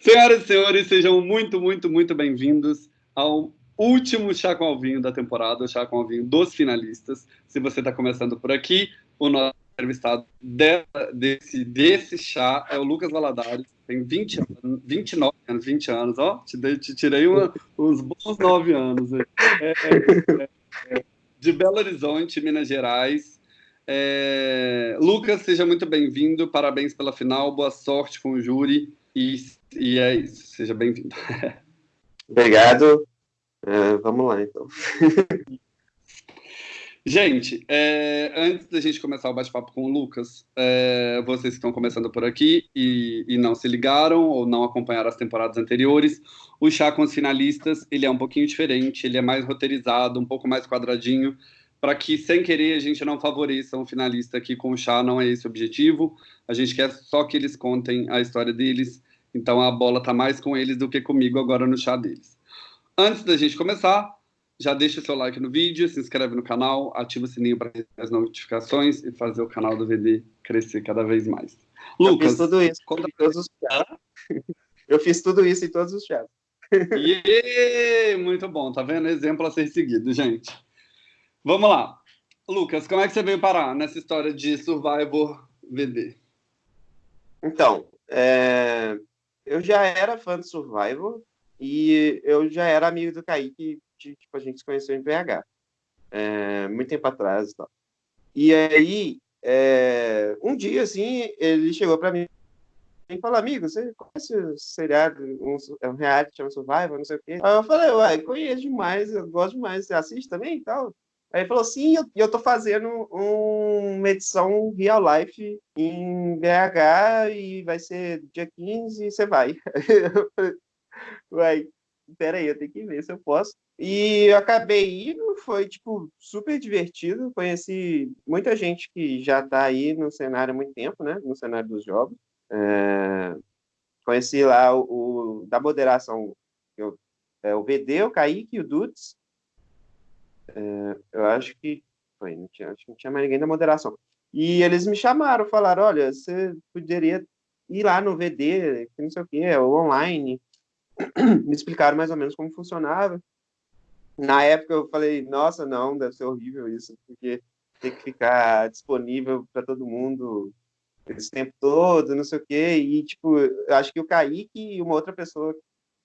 Senhoras e senhores, sejam muito, muito, muito bem-vindos ao último Chá com Alvinho da temporada, o Chá com Alvinho dos finalistas. Se você está começando por aqui, o nosso entrevistado desse, desse chá é o Lucas Valadares, tem 20 anos, 29 anos, 20 anos, ó, te, te tirei uma, uns bons 9 anos. É, é, é, de Belo Horizonte, Minas Gerais. É, Lucas, seja muito bem-vindo, parabéns pela final, boa sorte com o júri e, e é isso, seja bem-vindo. Obrigado. É, vamos lá, então. Gente, é, antes da gente começar o bate-papo com o Lucas, é, vocês que estão começando por aqui e, e, não se ligaram ou não acompanharam as temporadas anteriores, o chá com os finalistas ele é um pouquinho diferente, ele é mais roteirizado, um pouco mais quadradinho, para que, sem querer, a gente não favoreça um finalista aqui com o chá, não é esse o objetivo. A gente quer só que eles contem a história deles, então a bola está mais com eles do que comigo agora no chá deles. Antes da gente começar, já deixa o seu like no vídeo, se inscreve no canal, ativa o sininho para receber as notificações e fazer o canal do VD crescer cada vez mais. Lucas, eu fiz tudo isso conta todos os. Eu fiz tudo isso em todos os chats. Yeah, muito bom, tá vendo? Exemplo a ser seguido, gente. Vamos lá. Lucas, como é que você veio parar nessa história de Survivor VD? Então, é... eu já era fã de Survivor e eu já era amigo do Kaique tipo, a gente se conheceu em PH, é, muito tempo atrás e tal. E aí, é, um dia, assim, ele chegou para mim e falou, amigo, você conhece o seriado, um, é um reality chama Survivor, não sei o quê? Aí eu falei, uai, conheço demais, eu gosto demais, você assiste também e tal? Aí ele falou, sim, eu, eu tô fazendo um, uma edição real life em BH e vai ser dia 15 e você vai. Uai, peraí, eu tenho que ver se eu posso. E eu acabei indo, foi, tipo, super divertido. Conheci muita gente que já está aí no cenário há muito tempo, né? No cenário dos jogos. É... Conheci lá o, o, da moderação, eu, é, o VD, o Kaique e o Dudes. É, eu acho que foi, não tinha, acho que não tinha mais ninguém da moderação. E eles me chamaram, falaram, olha, você poderia ir lá no VD, não sei o que, é online. me explicaram mais ou menos como funcionava na época eu falei, nossa, não, deve ser horrível isso, porque tem que ficar disponível para todo mundo esse tempo todo, não sei o quê, e, tipo, acho que o Kaique e uma outra pessoa,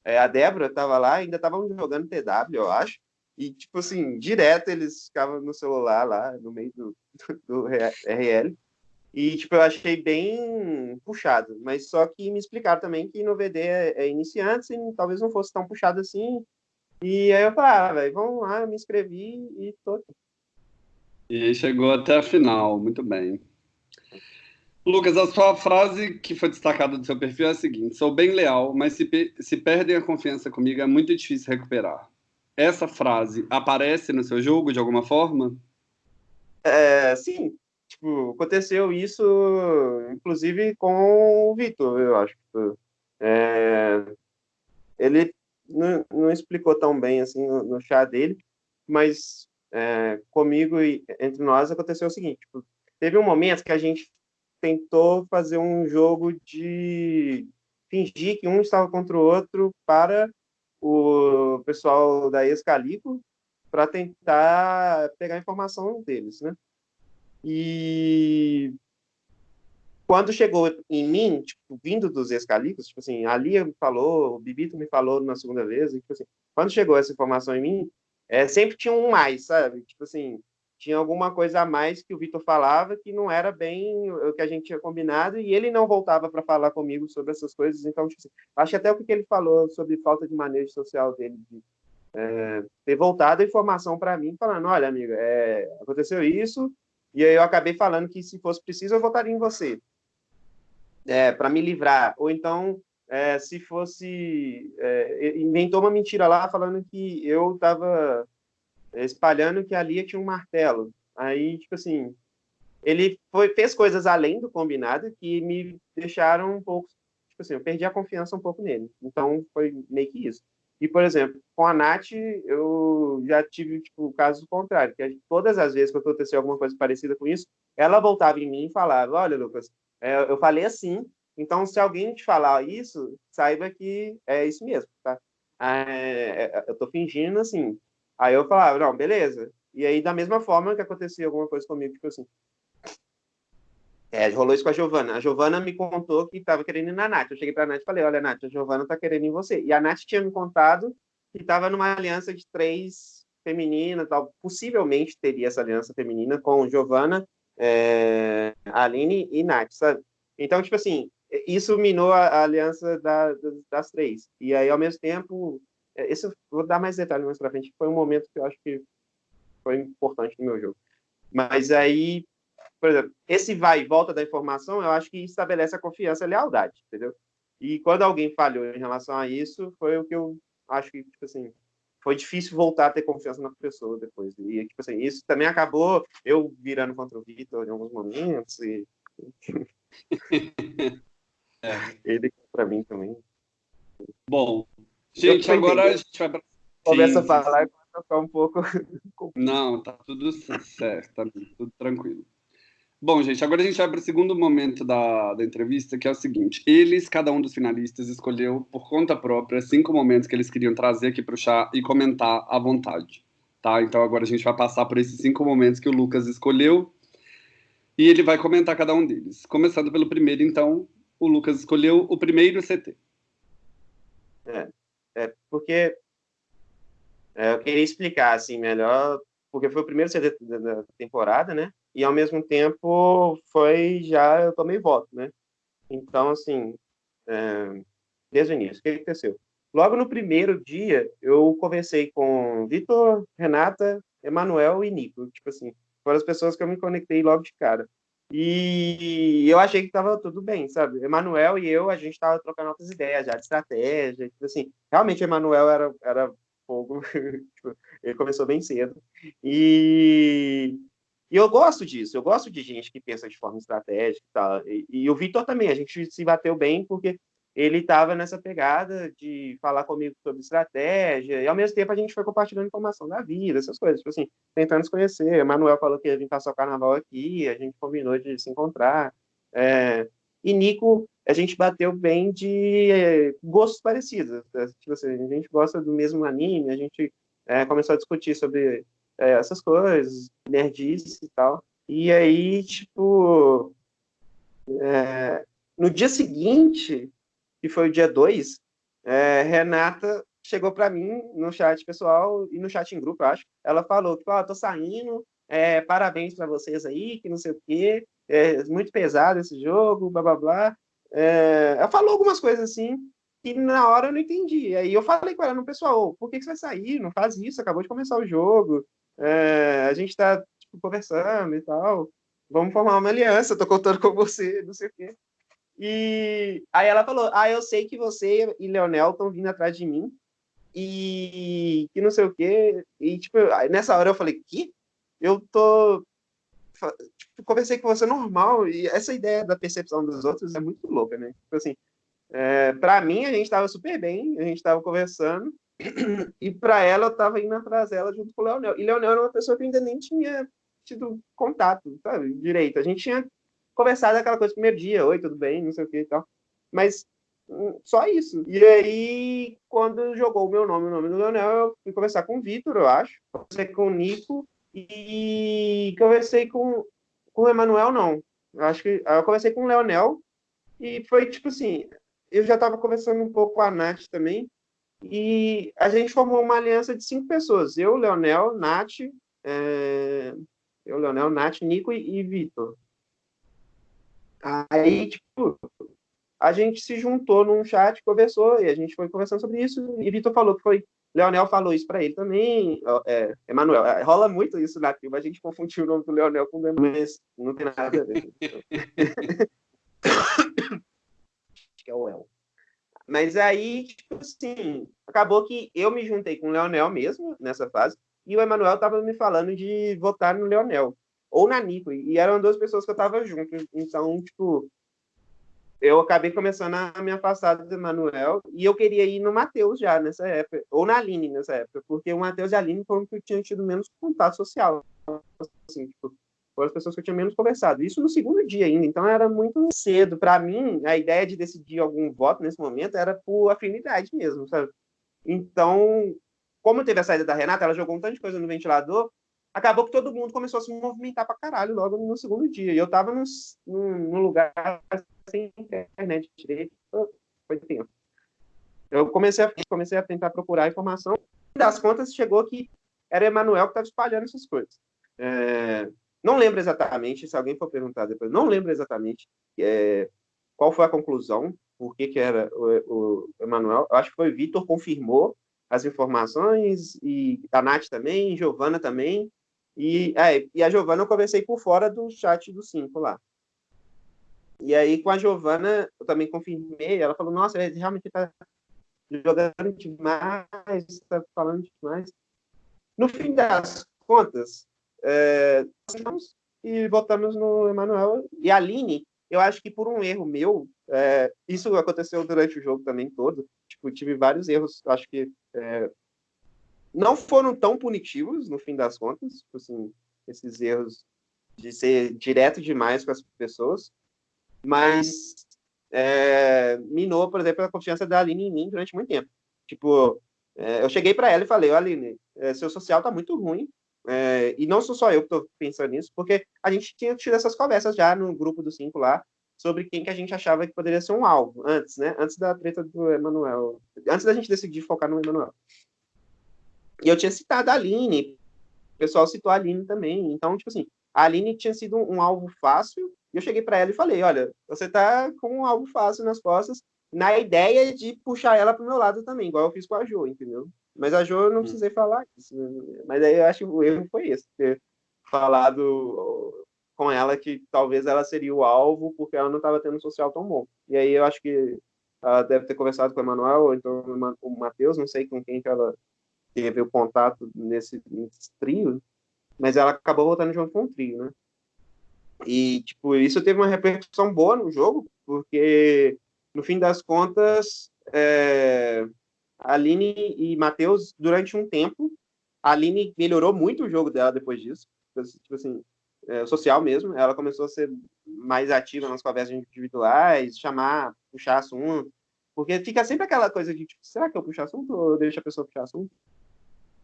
é, a Débora, estava lá, ainda estavam jogando TW, eu acho, e, tipo assim, direto eles ficavam no celular lá, no meio do, do RL, e, tipo, eu achei bem puxado, mas só que me explicaram também que no VD é, é iniciante, e talvez não fosse tão puxado assim, e aí eu falei, ah, vamos lá, me inscrevi e tô aqui. E chegou até a final, muito bem. Lucas, a sua frase que foi destacada do seu perfil é a seguinte: sou bem leal, mas se, se perdem a confiança comigo é muito difícil recuperar. Essa frase aparece no seu jogo de alguma forma? É, sim. Tipo, aconteceu isso, inclusive, com o Vitor, eu acho. É, ele não, não explicou tão bem assim no, no chá dele, mas é, comigo e entre nós aconteceu o seguinte: tipo, teve um momento que a gente tentou fazer um jogo de fingir que um estava contra o outro para o pessoal da Escalico para tentar pegar informação deles, né? E quando chegou em mim, tipo, vindo dos escalicos, tipo assim, a Lia me falou, o Bibito me falou na segunda vez, e, tipo assim, quando chegou essa informação em mim, é, sempre tinha um mais, sabe? Tipo assim, tinha alguma coisa a mais que o Vitor falava que não era bem o que a gente tinha combinado e ele não voltava para falar comigo sobre essas coisas. Então, tipo assim, acho até o que ele falou sobre falta de manejo social dele, de é, ter voltado a informação para mim, falando: olha, amiga, é, aconteceu isso, e aí eu acabei falando que se fosse preciso eu votaria em você é, para me livrar. Ou então, é, se fosse. É, inventou uma mentira lá falando que eu estava espalhando que a Lia tinha um martelo. Aí, tipo assim, ele foi, fez coisas além do combinado que me deixaram um pouco. Tipo assim, eu perdi a confiança um pouco nele. Então, foi meio que isso. E, por exemplo, com a Nath, eu já tive tipo, o caso contrário, que todas as vezes que aconteceu alguma coisa parecida com isso, ela voltava em mim e falava: Olha, Lucas, é, eu falei assim, Então, se alguém te falar isso, saiba que é isso mesmo, tá? É, é eu tô fingindo, assim. Aí eu falava, não, beleza. E aí, da mesma forma que acontecia alguma coisa comigo, tipo assim, é, rolou isso com a Giovana. A Giovana me contou que estava querendo ir na Nath. Eu cheguei para a Nath e falei: Olha, Nath, a Giovana está querendo ir em você. E a Nath tinha me contado que estava numa aliança de três femininas, tal. possivelmente teria essa aliança feminina com Giovana, é, Aline e Nath, sabe? Então, tipo assim, isso minou a, a aliança da, das três. E aí, ao mesmo tempo, é, isso vou dar mais detalhes mais para frente, foi um momento que eu acho que foi importante no meu jogo. Mas aí por exemplo, esse vai e volta da informação, eu acho que estabelece a confiança e a lealdade, entendeu? E quando alguém falhou em relação a isso, foi o que eu acho que, tipo assim, foi difícil voltar a ter confiança na pessoa depois. E, tipo assim, isso também acabou eu virando contra o Vitor em alguns momentos. E... é. Ele para mim também. Bom, gente, agora a gente vai para. Começa a falar e começa a ficar um pouco. Não, tá tudo certo, tá tudo tranquilo. Bom, gente, agora a gente vai para o segundo momento da, da entrevista, que é o seguinte: eles, cada um dos finalistas, escolheu por conta própria cinco momentos que eles queriam trazer aqui para o chá e comentar à vontade. Tá? Então agora a gente vai passar por esses cinco momentos que o Lucas escolheu e ele vai comentar cada um deles. Começando pelo primeiro, então, o Lucas escolheu o primeiro CT. É, é porque é, eu queria explicar assim melhor, porque foi o primeiro CT da temporada, né? e ao mesmo tempo foi já eu tomei voto, né? Então assim, é, desde o início, o que aconteceu? Logo no primeiro dia, eu conversei com Vitor, Renata, Emanuel e Nico, tipo assim, foram as pessoas que eu me conectei logo de cara. E eu achei que estava tudo bem, sabe? Emanuel e eu, a gente estava trocando outras ideias já de estratégia, tipo assim, realmente Emanuel era, era fogo, tipo, ele começou bem cedo. E e eu gosto disso, eu gosto de gente que pensa de forma estratégica tal. E, e o Vitor também, a gente se bateu bem porque ele estava nessa pegada de falar comigo sobre estratégia, e ao mesmo tempo a gente foi compartilhando informação da vida, essas coisas, tipo assim, tentando se conhecer. O Manuel falou que ia vir passar o carnaval aqui, a gente combinou de se encontrar. É... E Nico, a gente bateu bem de é, gostos parecidos. Tipo assim, a gente gosta do mesmo anime, a gente é, começou a discutir sobre essas coisas, nerdice e tal. E aí, tipo, no dia seguinte, que foi o dia 2, é, Renata chegou para mim no chat pessoal e no chat em grupo, acho. Ela falou que, ó, oh, tô saindo, é, parabéns para vocês aí, que não sei o quê, é muito pesado esse jogo, blá blá blá. É, ela falou algumas coisas assim, que na hora eu não entendi. Aí eu falei com ela no pessoal, por que, que você vai sair? Não faz isso, acabou de começar o jogo é, a gente está tipo, conversando e tal, vamos formar uma aliança, tô contando com você, não sei o quê. E aí ela falou, ah, eu sei que você e Leonel estão vindo atrás de mim, e que não sei o quê, e tipo, nessa hora eu falei, que? Eu tô... Tipo, conversei com você normal, e essa ideia da percepção dos outros é muito louca, né? Tipo assim, é, para mim a gente estava super bem, a gente estava conversando, e para ela, eu estava indo atrás dela junto com o Leonel. E Leonel era uma pessoa que ainda nem tinha tido contato, sabe, direito. A gente tinha conversado aquela coisa primeiro dia, oi, tudo bem, não sei o que e tal. Mas hum, só isso. E aí, quando jogou o meu nome, o nome do Leonel, eu fui conversar com o Vitor, eu acho. Conversei com o Nico e conversei com, com o Emanuel, não. Eu acho que eu conversei com o Leonel e foi tipo assim, eu já estava conversando um pouco com a Nath também, e a gente formou uma aliança de cinco pessoas. Eu, Leonel, Nath, é... eu, Leonel, Nath, Nico e, e Vitor. Aí, tipo, a gente se juntou num chat, conversou, e a gente foi conversando sobre isso, e Vitor falou que foi. Leonel falou isso para ele também, é, Emanuel. É, rola muito isso na tribo, a gente confundiu o nome do Leonel com o Emanuel, mas não tem nada a ver. Acho que é o El. Mas aí, tipo assim, acabou que eu me juntei com o Leonel mesmo nessa fase, e o Emanuel tava me falando de votar no Leonel, ou na Nico, e eram duas pessoas que eu tava junto. Então, tipo, eu acabei começando a me afastar do Emanuel, e eu queria ir no Matheus já nessa época, ou na Aline nessa época, porque o Matheus e a Aline foram que eu tinha tido menos contato social. Assim, tipo, foram as pessoas que eu tinha menos conversado. Isso no segundo dia ainda, então era muito cedo. Para mim, a ideia de decidir algum voto nesse momento era por afinidade mesmo, sabe? Então, como teve a saída da Renata, ela jogou um tanto de coisa no ventilador, acabou que todo mundo começou a se movimentar pra caralho logo no segundo dia. E eu tava num, num lugar sem internet direito, foi tempo. Eu comecei a, comecei a tentar procurar informação, das contas chegou que era Emanuel que estava espalhando essas coisas. É, não lembro exatamente, se alguém for perguntar depois, não lembro exatamente é, qual foi a conclusão, por que, que era o, o Emanuel. Acho que foi o Vitor, confirmou as informações, e a Nath também, Giovana também. E, é, e a Giovana eu conversei por fora do chat do 5 lá. E aí, com a Giovana, eu também confirmei, ela falou, nossa, ele realmente está jogando demais, está falando demais. No fim das contas, é, e votamos no Emanuel. E a Aline, eu acho que por um erro meu, é, isso aconteceu durante o jogo também todo. Tipo, tive vários erros, acho que é, não foram tão punitivos no fim das contas, tipo assim, esses erros de ser direto demais com as pessoas, mas é, minou, por exemplo, a confiança da Aline em mim durante muito tempo. Tipo, é, eu cheguei para ela e falei, Aline, é, seu social tá muito ruim, é, e não sou só eu que estou pensando nisso, porque a gente tinha tido essas conversas já no grupo dos cinco lá, sobre quem que a gente achava que poderia ser um alvo, antes, né? Antes da treta do Emanuel. Antes da gente decidir focar no Emanuel. E eu tinha citado a Aline, o pessoal citou a Aline também. Então, tipo assim, a Aline tinha sido um, um alvo fácil, e eu cheguei para ela e falei: olha, você tá com um alvo fácil nas costas, na ideia de puxar ela pro meu lado também, igual eu fiz com a Jo, entendeu? Mas a Jo eu não hum. precisei falar isso. Né? Mas aí eu acho que o erro foi esse, ter falado com ela que talvez ela seria o alvo porque ela não estava tendo um social tão bom. E aí eu acho que ela deve ter conversado com o Emanuel ou então o Matheus, não sei com quem que ela teve o contato nesse, nesse trio, mas ela acabou voltando junto com o trio, né? E, tipo, isso teve uma repercussão boa no jogo, porque, no fim das contas, é, Aline e Matheus, durante um tempo, a Aline melhorou muito o jogo dela depois disso. Tipo assim, é, social mesmo. Ela começou a ser mais ativa nas conversas individuais, chamar, puxar assunto. Porque fica sempre aquela coisa de, tipo, será que eu puxo assunto ou eu deixo a pessoa puxar assunto?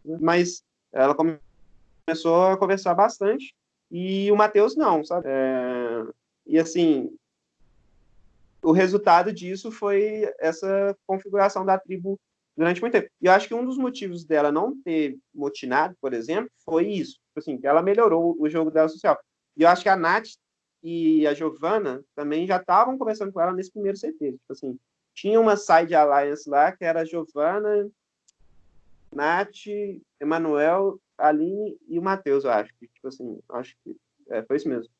Mas ela começou a conversar bastante e o Matheus não, sabe? É, e assim, o resultado disso foi essa configuração da tribo durante muito tempo. E eu acho que um dos motivos dela não ter motinado, por exemplo, foi isso. Tipo assim, ela melhorou o jogo dela social. E eu acho que a Nath e a Giovana também já estavam conversando com ela nesse primeiro CT. Tipo assim, tinha uma side alliance lá que era a Giovana, Nath, Emanuel, Aline e o Matheus, eu acho. Que, tipo assim, acho que é, foi isso mesmo.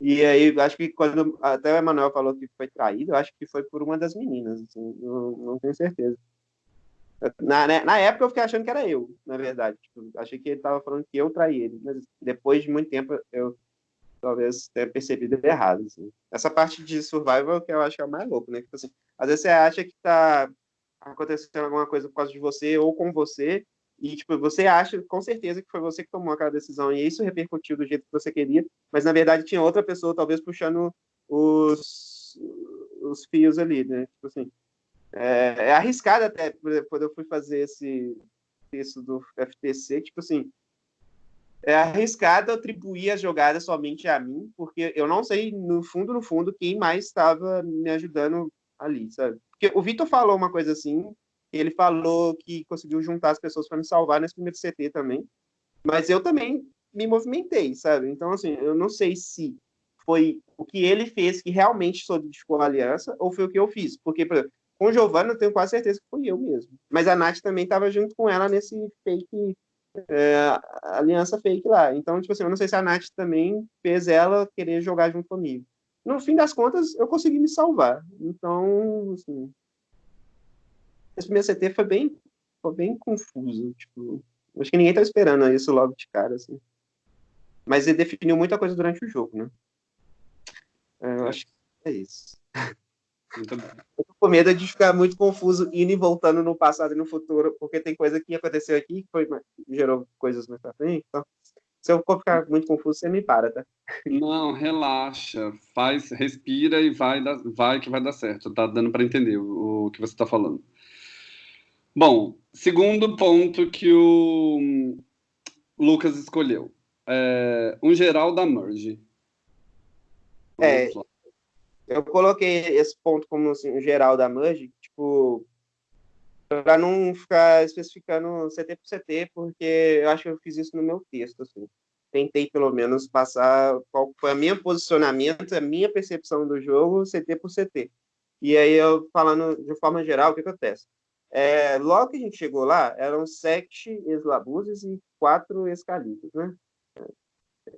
E aí, acho que quando até o Emanuel falou que foi traído, eu acho que foi por uma das meninas, assim, não, não tenho certeza. Na, né, na época eu fiquei achando que era eu, na verdade. Tipo, achei que ele estava falando que eu traí ele, mas depois de muito tempo eu talvez tenha percebido errado. Assim. Essa parte de survival que eu acho que é o mais louco, né? Tipo assim, às vezes você acha que está acontecendo alguma coisa por causa de você ou com você, e tipo, você acha com certeza que foi você que tomou aquela decisão, e isso repercutiu do jeito que você queria, mas na verdade tinha outra pessoa talvez puxando os, os fios ali, né? Tipo assim, é, é arriscado até, por exemplo, quando eu fui fazer esse texto do FTC, tipo assim, é arriscado atribuir as jogadas somente a mim, porque eu não sei, no fundo, no fundo, quem mais estava me ajudando ali, sabe? Porque o Vitor falou uma coisa assim, ele falou que conseguiu juntar as pessoas para me salvar nesse primeiro CT também, mas eu também me movimentei, sabe? Então, assim, eu não sei se foi o que ele fez que realmente solidificou a aliança ou foi o que eu fiz, porque, por exemplo, com Giovanna, eu tenho quase certeza que fui eu mesmo. Mas a Nath também estava junto com ela nesse fake, é, aliança fake lá. Então, tipo assim, eu não sei se a Nath também fez ela querer jogar junto comigo. No fim das contas, eu consegui me salvar. Então, assim, esse primeiro CT foi bem, foi bem confuso. Tipo, acho que ninguém tá esperando isso logo de cara, assim. Mas ele definiu muita coisa durante o jogo, né? É, eu acho que é isso. Muito bom. Eu tô com medo de ficar muito confuso indo e voltando no passado e no futuro, porque tem coisa que aconteceu aqui que foi, gerou coisas mais pra frente. Então, Se eu for ficar muito confuso, você me para, tá? Não, relaxa. Faz, respira e vai, vai que vai dar certo. Tá dando para entender o, o que você está falando. Bom, segundo ponto que o Lucas escolheu. É, um geral da Merge. É, eu coloquei esse ponto como assim, um geral da Merge, tipo, para não ficar especificando CT por CT, porque eu acho que eu fiz isso no meu texto, assim. Tentei, pelo menos, passar qual foi o meu posicionamento, a minha percepção do jogo, CT por CT. E aí, eu falando de forma geral, o que acontece? É, logo que a gente chegou lá, eram sete eslabuzes e quatro escalitos, né?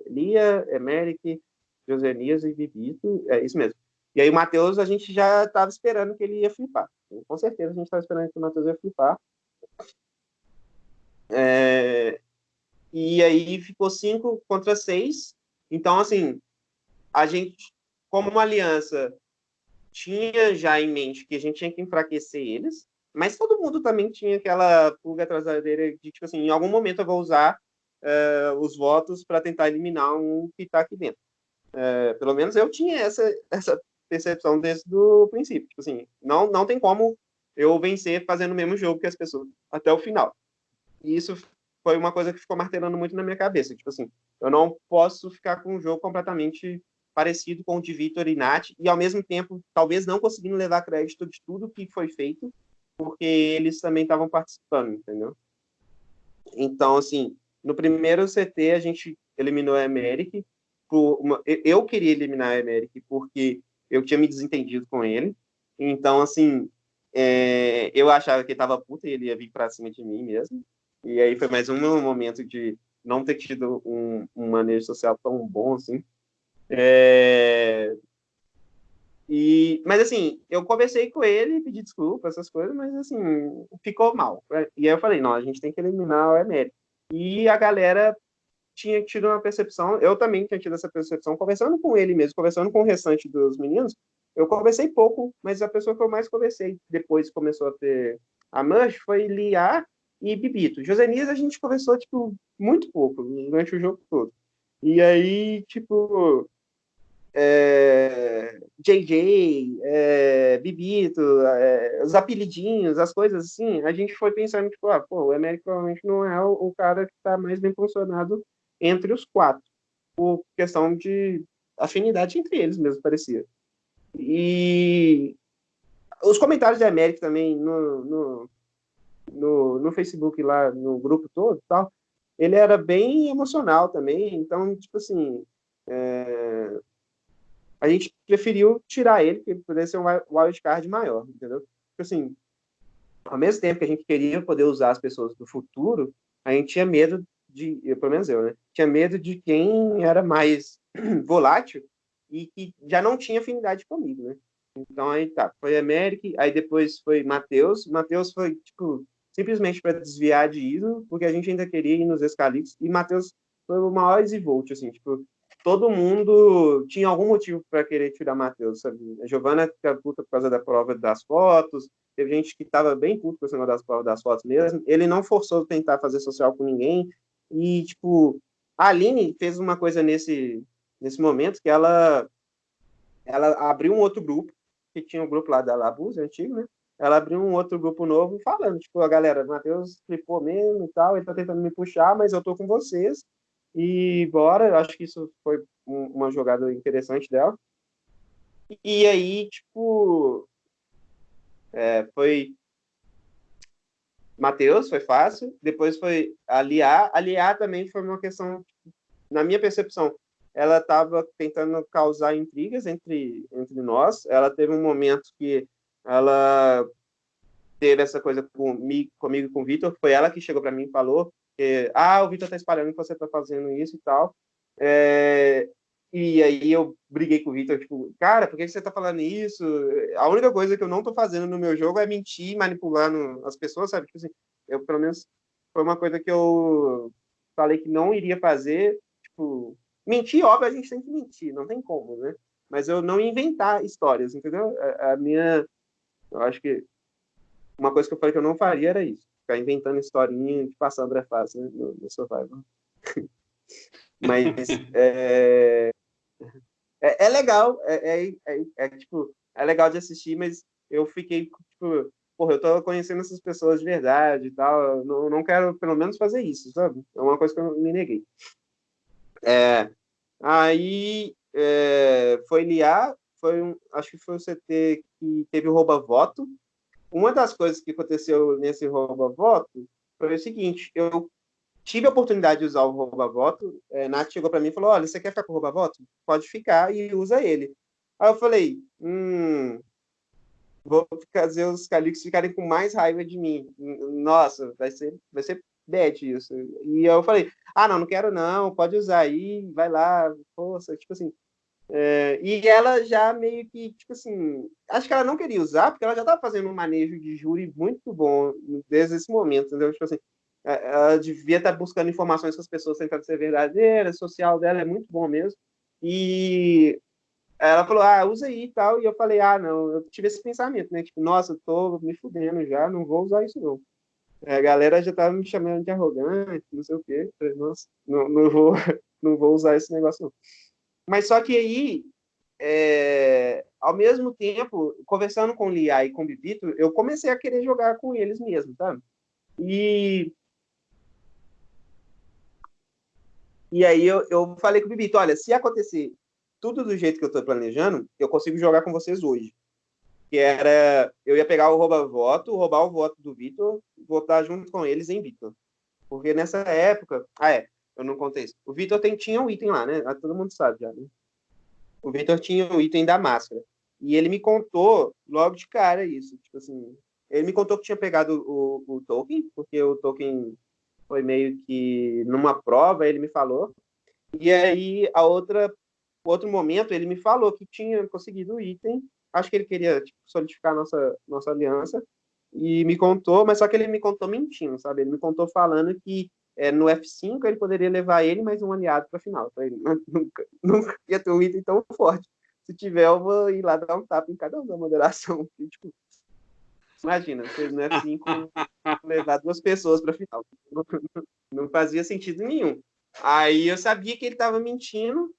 Lia, Emeric, Josenias e Bibito, é isso mesmo. E aí o Matheus, a gente já estava esperando que ele ia flipar. Com certeza a gente estava esperando que o Matheus ia flipar. É... E aí ficou cinco contra seis. Então, assim, a gente, como uma aliança, tinha já em mente que a gente tinha que enfraquecer eles, mas todo mundo também tinha aquela pulga orelha de, tipo assim, em algum momento eu vou usar uh, os votos para tentar eliminar um que está aqui dentro. Uh, pelo menos eu tinha essa, essa percepção desde o princípio. Tipo assim, não, não tem como eu vencer fazendo o mesmo jogo que as pessoas até o final. E isso foi uma coisa que ficou martelando muito na minha cabeça. Tipo assim, eu não posso ficar com um jogo completamente parecido com o de Vitor e Nath, e ao mesmo tempo, talvez não conseguindo levar crédito de tudo que foi feito, porque eles também estavam participando, entendeu? Então, assim, no primeiro CT a gente eliminou a Emeric. Uma... Eu queria eliminar a Emeric porque eu tinha me desentendido com ele. Então, assim, é... eu achava que ele tava puta e ele ia vir para cima de mim mesmo. E aí foi mais um momento de não ter tido um, um manejo social tão bom assim. É... E, mas assim, eu conversei com ele, pedi desculpa, essas coisas, mas assim, ficou mal. E aí eu falei, não, a gente tem que eliminar o Emérito. E a galera tinha tido uma percepção, eu também tinha tido essa percepção, conversando com ele mesmo, conversando com o restante dos meninos, eu conversei pouco, mas a pessoa que eu mais conversei depois começou a ter a Manch foi Liar e Bibito. Josenias a gente conversou, tipo, muito pouco, durante o jogo todo. E aí, tipo, é, JJ, é, Bibito, é, os apelidinhos, as coisas assim, a gente foi pensando, tipo, ah, pô, o Américo provavelmente não é o, o cara que está mais bem posicionado entre os quatro, por questão de afinidade entre eles mesmo, parecia. E os comentários de América também no, no, no, no Facebook lá, no grupo todo tal, ele era bem emocional também, então, tipo assim, é, a gente preferiu tirar ele, porque ele pudesse ser um wildcard maior, entendeu? Tipo assim, ao mesmo tempo que a gente queria poder usar as pessoas do futuro, a gente tinha medo de, pelo menos eu, né? Tinha medo de quem era mais volátil e que já não tinha afinidade comigo, né? Então aí tá, foi América, aí depois foi Matheus. Matheus foi, tipo, simplesmente para desviar de Iso, porque a gente ainda queria ir nos escalitos, e Matheus foi o maior Zivolt, assim, tipo, todo mundo tinha algum motivo para querer tirar Matheus, sabe? A Giovana fica puta por causa da prova das fotos, teve gente que estava bem puto com esse negócio das provas das fotos mesmo. Ele não forçou tentar fazer social com ninguém. E, tipo, a Aline fez uma coisa nesse, nesse momento que ela, ela abriu um outro grupo, que tinha um grupo lá da Labuz, antigo, né? Ela abriu um outro grupo novo falando, tipo, a galera, Matheus flipou mesmo e tal, ele tá tentando me puxar, mas eu tô com vocês e bora, eu acho que isso foi uma jogada interessante dela. E aí, tipo, é, foi Matheus, foi fácil. Depois foi aliar. Aliar também foi uma questão, na minha percepção, ela estava tentando causar intrigas entre, entre nós. Ela teve um momento que ela teve essa coisa comigo, com o Vitor. Foi ela que chegou para mim e falou porque, ah, o Vitor tá espalhando que você tá fazendo isso e tal. É, e aí eu briguei com o Vitor, tipo, cara, por que você tá falando isso? A única coisa que eu não tô fazendo no meu jogo é mentir, manipulando as pessoas, sabe? Tipo assim, eu, pelo menos, foi uma coisa que eu falei que não iria fazer, tipo, mentir, óbvio, a gente tem que mentir, não tem como, né? Mas eu não inventar histórias, entendeu? A, a minha, eu acho que uma coisa que eu falei que eu não faria era isso ficar inventando historinha de passar André Fácil né, no, no Survival. Mas é, é, é legal, é, é, é, é, tipo, é legal de assistir, mas eu fiquei, tipo, porra, eu tô conhecendo essas pessoas de verdade e tal, não, não quero pelo menos fazer isso, sabe? É uma coisa que eu me neguei. É, aí é, foi liar, foi um, acho que foi o CT que teve o rouba-voto. Uma das coisas que aconteceu nesse rouba-voto foi o seguinte, eu tive a oportunidade de usar o rouba-voto, é, Nath chegou para mim e falou, olha, você quer ficar com o rouba-voto? Pode ficar e usa ele. Aí eu falei, hum, vou fazer os Calix ficarem com mais raiva de mim. Nossa, vai ser, vai ser bad isso. E eu falei, ah, não, não quero não, pode usar aí, vai lá, força, tipo assim. É, e ela já meio que, tipo assim, acho que ela não queria usar, porque ela já estava fazendo um manejo de júri muito bom desde esse momento, entendeu? Tipo assim, é, ela devia estar tá buscando informações com as pessoas tentando ser verdadeira, social dela é muito bom mesmo. E ela falou, ah, usa aí e tal. E eu falei, ah, não, eu tive esse pensamento, né? Tipo, nossa, tô me fudendo já, não vou usar isso não. É, a galera já tava me chamando de arrogante, não sei o quê. Falei, nossa, não, não, vou, não vou usar esse negócio não. Mas só que aí, é, ao mesmo tempo, conversando com o Lia e com o Bibito, eu comecei a querer jogar com eles mesmo, tá? E E aí eu, eu falei com o Bibito, olha, se acontecer tudo do jeito que eu estou planejando, eu consigo jogar com vocês hoje. Que era, eu ia pegar o rouba-voto, roubar o voto do Vitor, votar junto com eles em Vitor. Porque nessa época, ah é, eu não contei isso. O Vitor tinha um item lá, né? Ah, todo mundo sabe já, né? O Vitor tinha o um item da máscara. E ele me contou logo de cara isso. Tipo assim, ele me contou que tinha pegado o, o token, porque o token foi meio que numa prova, ele me falou. E aí, a outra outro momento, ele me falou que tinha conseguido o item. Acho que ele queria tipo, solidificar nossa, nossa aliança. E me contou, mas só que ele me contou mentindo, sabe? Ele me contou falando que é, no F5 ele poderia levar ele mais um aliado para a final. Então, nunca, nunca ia ter um item tão forte. Se tiver, eu vou ir lá dar um tapa em cada um da moderação. tipo, imagina, você no F5 levar duas pessoas para a final. Não fazia sentido nenhum. Aí eu sabia que ele estava mentindo,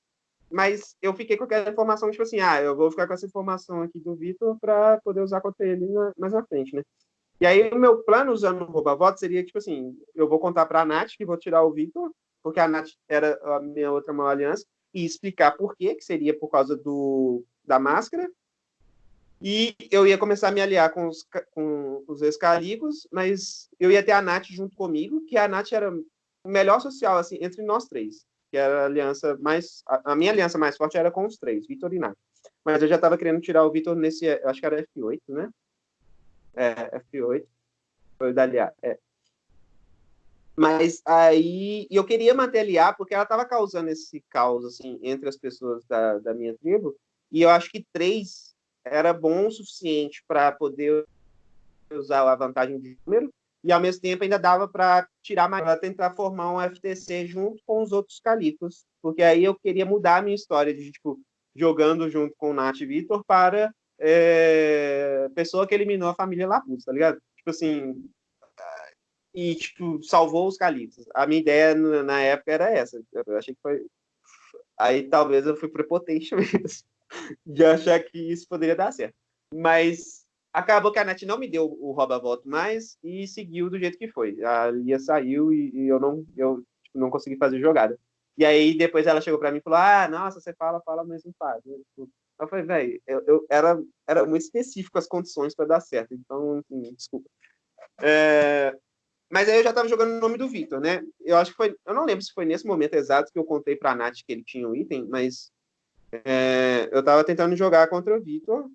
mas eu fiquei com aquela informação, tipo assim, ah, eu vou ficar com essa informação aqui do Vitor para poder usar contra ele na, mais na frente, né? E aí o meu plano usando o rouba-voto seria, tipo assim, eu vou contar para a Nath que vou tirar o Vitor, porque a Nath era a minha outra maior aliança, e explicar por quê, que seria por causa do, da máscara, e eu ia começar a me aliar com os, com os ex-carigos, mas eu ia ter a Nath junto comigo, que a Nath era o melhor social, assim, entre nós três que era a aliança mais. A, a minha aliança mais forte era com os três, Vitor e Nath. Mas eu já estava querendo tirar o Vitor nesse. Acho que era F8, né? É, F8. Foi o da Liá. É. Mas aí. eu queria manter a Liá porque ela estava causando esse caos, assim, entre as pessoas da, da minha tribo. E eu acho que três era bom o suficiente para poder usar a vantagem de número e ao mesmo tempo ainda dava para tirar mais para tentar formar um FTC junto com os outros calicos, porque aí eu queria mudar a minha história de tipo jogando junto com o Nath e Vitor para é, pessoa que eliminou a família Lapus, tá ligado? Tipo assim, e tipo salvou os calicos. A minha ideia na época era essa. Eu achei que foi aí talvez eu fui prepotente mesmo de achar que isso poderia dar certo. Mas acabou que a NET não me deu o rouba-voto mais e seguiu do jeito que foi. A Lia saiu e, e eu não eu tipo, não consegui fazer jogada. E aí depois ela chegou para mim e falou: "Ah, nossa, você fala, fala, mas não faz". Tipo, eu falei: "Velho, eu, eu, era era muito específico as condições para dar certo. Então, enfim, desculpa". É, mas aí eu já estava jogando o nome do Vitor, né? Eu acho que foi, eu não lembro se foi nesse momento exato que eu contei para a Nath que ele tinha um item, mas é, eu estava tentando jogar contra o Vitor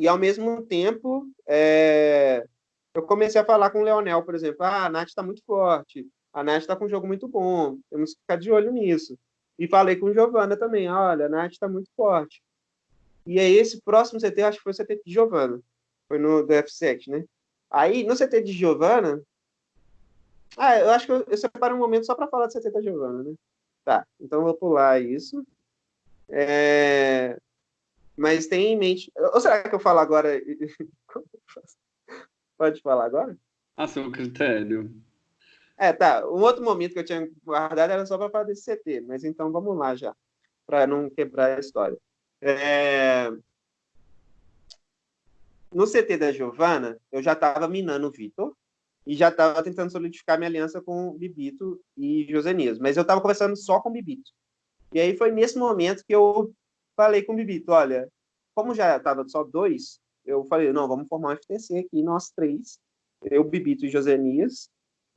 e ao mesmo tempo, é, eu comecei a falar com o Leonel, por exemplo, ah, a Nath está muito forte, a Nath está com um jogo muito bom, temos que ficar de olho nisso. E falei com o Giovana também, olha, a Nath está muito forte. E aí, esse próximo CT, acho que foi o CT de Giovana, foi no do F7, né? Aí, no CT de Giovana, ah, eu acho que eu, eu separo um momento só para falar do CT da Giovana, né? Tá, então eu vou pular isso. É... Mas tem em mente. Ou será que eu falo agora? Pode falar agora? A seu critério. É, tá. Um outro momento que eu tinha guardado era só para falar desse CT, mas então vamos lá já, para não quebrar a história. É... No CT da Giovana, eu já estava minando o Vitor e já estava tentando solidificar minha aliança com o Bibito e Josenias, mas eu estava conversando só com o Bibito. E aí foi nesse momento que eu falei com o Bibito, olha, como já estava só dois, eu falei, não, vamos formar um FTC aqui, nós três, eu, Bibito e Josenias,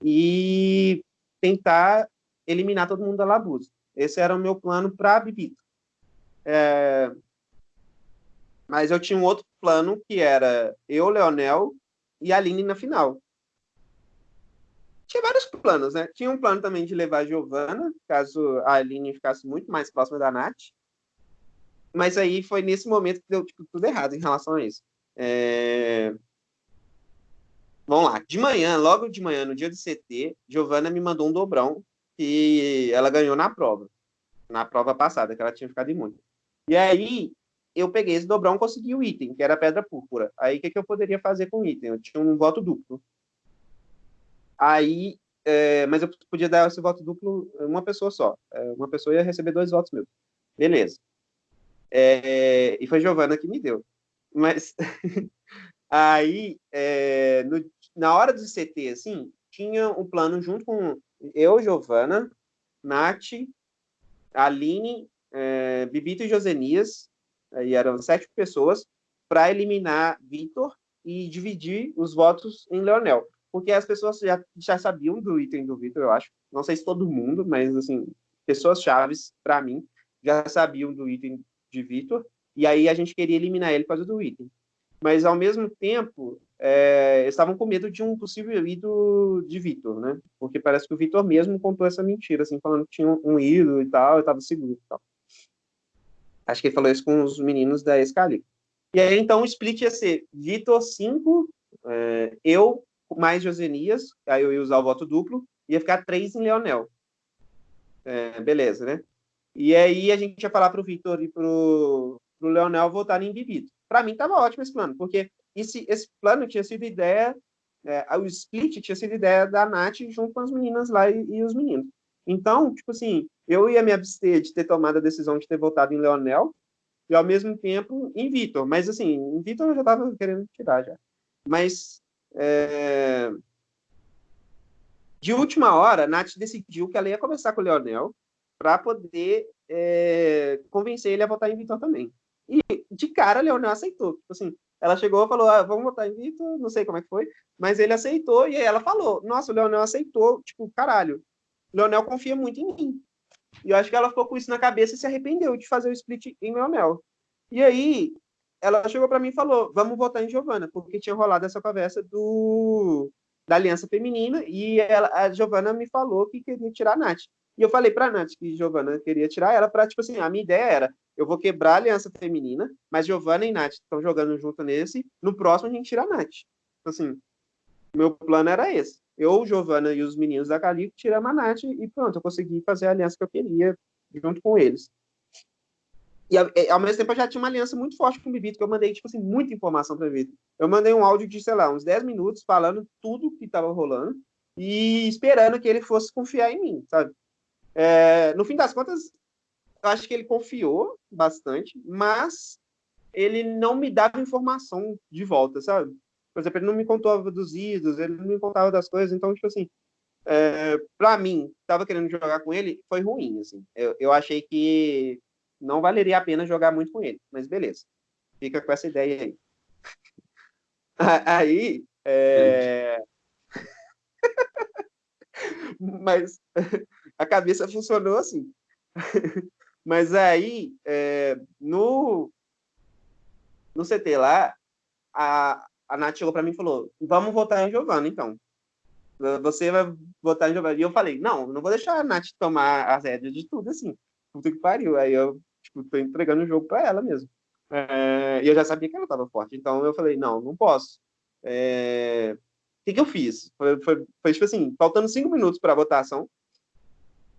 e tentar eliminar todo mundo da Labusa. Esse era o meu plano para Bibito. É... Mas eu tinha um outro plano que era eu, Leonel e a Aline na final. Tinha vários planos, né? Tinha um plano também de levar a Giovana, caso a Aline ficasse muito mais próxima da Nath. Mas aí foi nesse momento que deu tipo, tudo errado em relação a isso. É... Vamos lá. De manhã, logo de manhã, no dia do CT, Giovana me mandou um dobrão que ela ganhou na prova. Na prova passada, que ela tinha ficado imune. E aí, eu peguei esse dobrão e consegui o item, que era a pedra púrpura. Aí, o que, que eu poderia fazer com o item? Eu tinha um voto duplo. Aí, é, mas eu podia dar esse voto duplo uma pessoa só. É, uma pessoa ia receber dois votos meus. Beleza. É, e foi Giovana que me deu. Mas Aí, é, no, na hora do CT, assim, tinha um plano junto com eu, Giovana, Nath, Aline, é, Bibito e Josenias, aí eram sete pessoas, para eliminar Vitor e dividir os votos em Leonel. Porque as pessoas já, já sabiam do item do Vitor, eu acho. Não sei se todo mundo, mas, assim, pessoas chaves, para mim, já sabiam do item de Vitor. E aí a gente queria eliminar ele por causa do item mas ao mesmo tempo é, estavam com medo de um possível ídolo de Vitor, né? Porque parece que o Vitor mesmo contou essa mentira, assim, falando que tinha um ídolo e tal, eu estava seguro e tal. Acho que ele falou isso com os meninos da Escali. E aí, então, o split ia ser Vitor 5, é, eu mais Josenias, aí eu ia usar o voto duplo, ia ficar 3 em Leonel. É, beleza, né? E aí a gente ia falar para o Vitor e para o Leonel votarem em Bibito. Para mim, estava ótimo esse plano, porque esse, esse plano tinha sido ideia, é, o split tinha sido ideia da Nath junto com as meninas lá e, e, os meninos. Então, tipo assim, eu ia me abster de ter tomado a decisão de ter votado em Leonel e, ao mesmo tempo, em Vitor. Mas, assim, em Vitor eu já estava querendo tirar já. Mas, é... de última hora, a Nath decidiu que ela ia conversar com o Leonel para poder é... convencer ele a votar em Vitor também. E de cara, a Leonel aceitou. Tipo assim, ela chegou e falou: ah, vamos votar em Vitor, não sei como é que foi, mas ele aceitou e aí ela falou: nossa, o Leonel aceitou, tipo, caralho, o Leonel confia muito em mim. E eu acho que ela ficou com isso na cabeça e se arrependeu de fazer o split em Leonel. E aí, ela chegou para mim e falou: vamos votar em Giovana, porque tinha rolado essa conversa do da Aliança Feminina e ela, a Giovana me falou que queria tirar a Nath. E eu falei para a Nath que Giovana queria tirar ela para, tipo assim, a minha ideia era eu vou quebrar a aliança feminina, mas Giovanna e Nath estão jogando junto nesse. No próximo, a gente tira a Nath. Então, assim, meu plano era esse. Eu, Giovanna e os meninos da Calico tiramos a Nath e pronto, eu consegui fazer a aliança que eu queria junto com eles. E ao mesmo tempo eu já tinha uma aliança muito forte com o Bibito, que eu mandei, tipo assim, muita informação para o. Eu mandei um áudio de, sei lá, uns 10 minutos falando tudo que estava rolando e esperando que ele fosse confiar em mim, sabe? É, no fim das contas, eu acho que ele confiou bastante, mas ele não me dava informação de volta, sabe? Por exemplo, ele não me contava dos idos, ele não me contava das coisas, então, tipo assim, é, para mim, tava querendo jogar com ele, foi ruim, assim. Eu, eu achei que não valeria a pena jogar muito com ele, mas beleza. Fica com essa ideia aí. aí, é... mas a cabeça funcionou assim. Mas aí, é, no, no CT lá, a, a Nath chegou para mim e falou: vamos votar em Giovana, então. Você vai votar em Giovana. E eu falei: não, não vou deixar a Nath tomar as rédeas de tudo assim. Puta que pariu. Aí eu, tipo, tô entregando o jogo para ela mesmo. É, e eu já sabia que ela estava forte. Então eu falei: não, não posso. É, o que, que eu fiz? Foi, foi, foi, tipo assim, faltando cinco minutos para a votação,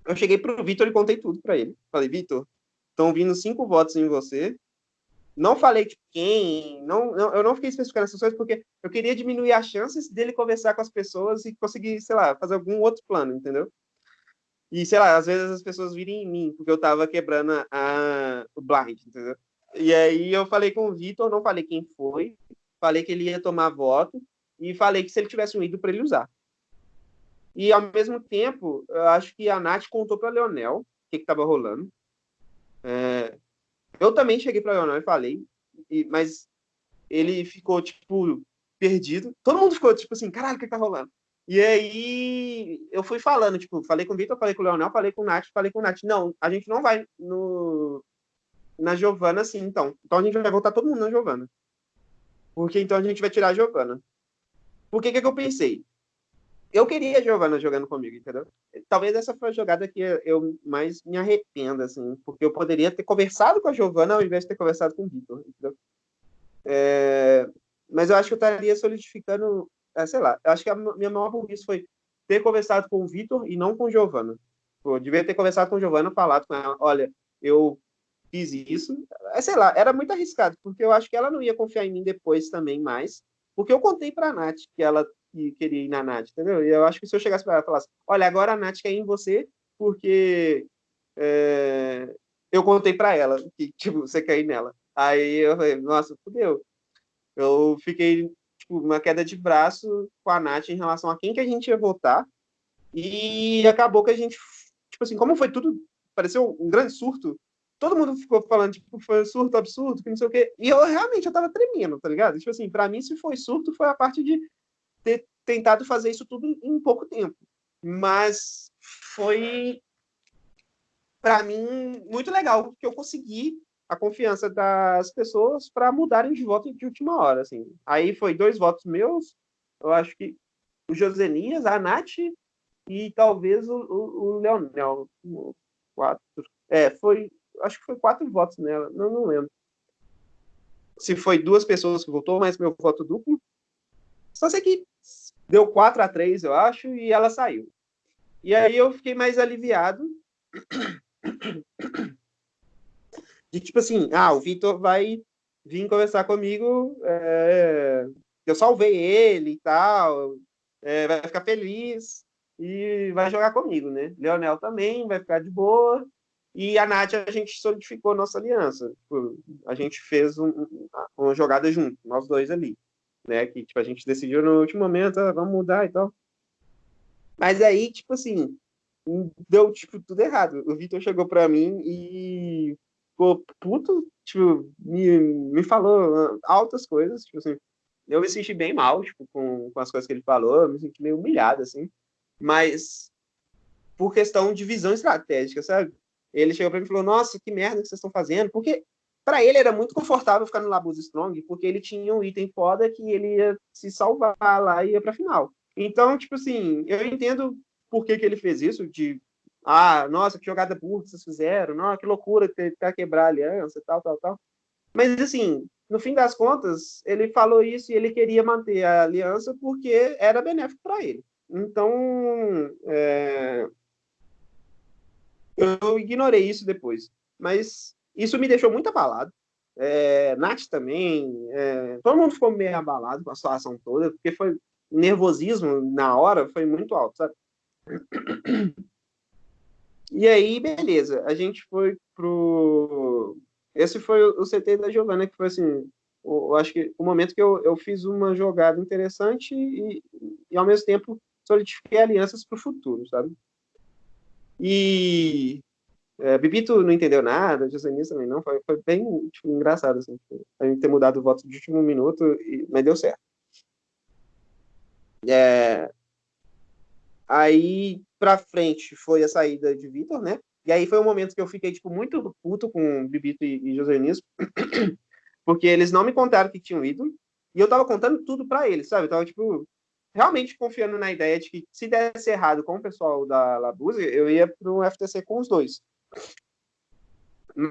eu cheguei pro Vitor e contei tudo para ele. Falei, Vitor, estão vindo cinco votos em você não falei de quem, não, não, eu não fiquei especificando essas coisas porque eu queria diminuir as chances dele conversar com as pessoas e conseguir, sei lá, fazer algum outro plano, entendeu? E, sei lá, às vezes as pessoas virem em mim, porque eu tava quebrando a, o blind, entendeu? E aí eu falei com o Vitor, não falei quem foi, falei que ele ia tomar voto e falei que se ele tivesse um ídolo para ele usar. E, ao mesmo tempo, eu acho que a Nath contou para Leonel o que estava rolando. É, eu também cheguei para Leonel e falei, e, mas ele ficou, tipo, perdido. Todo mundo ficou, tipo assim, caralho, o que, que tá rolando? E aí eu fui falando, tipo, falei com o Vitor, falei com o Leonel, falei com o Nath, falei com o Nath. Não, a gente não vai no, na Giovana assim, então. Então a gente vai voltar todo mundo na Giovana. Porque então a gente vai tirar a Giovana. Por que que, que eu pensei? Eu queria a Giovana jogando comigo, entendeu? Talvez essa foi a jogada que eu mais me arrependo, assim, porque eu poderia ter conversado com a Giovana ao invés de ter conversado com o Vitor, entendeu? É... Mas eu acho que eu estaria solidificando, é, sei lá, eu acho que a minha maior burrice foi ter conversado com o Vitor e não com a Giovana. Eu devia ter conversado com a Giovana, falado com ela, olha, eu fiz isso. É, sei lá, era muito arriscado, porque eu acho que ela não ia confiar em mim depois também mais, porque eu contei para a Nath que ela que queria ir na Nath, entendeu? E eu acho que se eu chegasse para ela e falasse, olha, agora a Nath quer ir em você porque é, eu contei para ela que, tipo, você quer ir nela. Aí eu falei, nossa, fudeu. Eu fiquei, tipo, uma queda de braço com a Nath em relação a quem que a gente ia votar. E acabou que a gente, tipo assim, como foi tudo, pareceu um grande surto, todo mundo ficou falando, tipo, foi surto absurdo, que não sei o quê. E eu realmente, eu tava tremendo, tá ligado? Tipo assim, pra mim, se foi surto, foi a parte de ter tentado fazer isso tudo em pouco tempo. Mas foi, para mim, muito legal, porque eu consegui a confiança das pessoas para mudarem de voto de última hora. Assim. Aí foi dois votos meus, eu acho que o Josenias, a Nath e talvez o, o, o Leonel. Quatro. É, foi. Acho que foi quatro votos nela, não, não lembro. Se foi duas pessoas que votou, mas meu voto duplo. Só sei que deu 4 a 3 eu acho, e ela saiu. E aí eu fiquei mais aliviado. De tipo assim, ah, o Vitor vai vir conversar comigo, é, eu salvei ele e tal, é, vai ficar feliz e vai jogar comigo, né? Leonel também vai ficar de boa. E a Nath, a gente solidificou nossa aliança. Tipo, a gente fez um, uma jogada junto, nós dois ali né? Que tipo, a gente decidiu no último momento, ah, vamos mudar e tal. Mas aí, tipo assim, deu tipo tudo errado. O Vitor chegou para mim e ficou puto, tipo, me, me falou altas coisas, tipo assim. Eu me senti bem mal, tipo, com, com as coisas que ele falou, eu me senti meio humilhado, assim. Mas por questão de visão estratégica, sabe? Ele chegou para mim e falou: Nossa, que merda que vocês estão fazendo. Porque para ele era muito confortável ficar no Labuz Strong, porque ele tinha um item foda que ele ia se salvar lá e ia pra final. Então, tipo assim, eu entendo por que, que ele fez isso, de ah, nossa, que jogada burra vocês fizeram, nossa, que loucura tentar quebrar a aliança, tal, tal, tal. Mas, assim, no fim das contas, ele falou isso e ele queria manter a aliança porque era benéfico para ele. Então, é... eu ignorei isso depois. Mas isso me deixou muito abalado. É, Nath também, é, todo mundo ficou meio abalado com a situação toda, porque foi nervosismo na hora foi muito alto, sabe? E aí, beleza, a gente foi pro. Esse foi o CT da Giovana, que foi assim, eu acho que o momento que eu, eu fiz uma jogada interessante e, e ao mesmo tempo solidifiquei alianças para o futuro, sabe? E é, Bibito não entendeu nada, Josenis também não, foi, foi bem tipo, engraçado, assim, tipo, a gente ter mudado o voto de último minuto, e, mas deu certo. É, aí, pra frente, foi a saída de Vitor, né? E aí foi um momento que eu fiquei, tipo, muito puto com Bibito e, e Josenis, porque eles não me contaram que tinham ido, e eu tava contando tudo para eles, sabe? Eu tava, tipo, realmente confiando na ideia de que se desse errado com o pessoal da Labuse, eu ia pro FTC com os dois.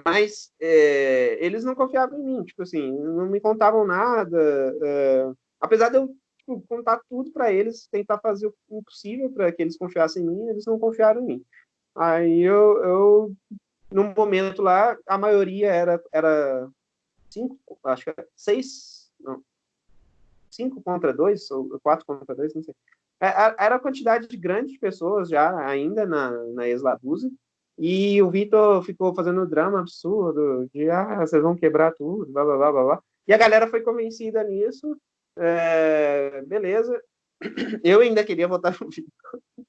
Mas é, eles não confiavam em mim, tipo assim, não me contavam nada. É, apesar de eu tipo, contar tudo para eles, tentar fazer o possível para que eles confiassem em mim, eles não confiaram em mim. Aí eu, eu momento lá, a maioria era, era cinco, acho que é seis, não, cinco contra dois, ou quatro contra dois, não sei. É, era a quantidade de grande de pessoas já ainda na, na Eslabusa, e o Vitor ficou fazendo drama absurdo, de, ah, vocês vão quebrar tudo, blá, blá, blá, blá, blá. E a galera foi convencida nisso, é, beleza. Eu ainda queria votar no Vitor.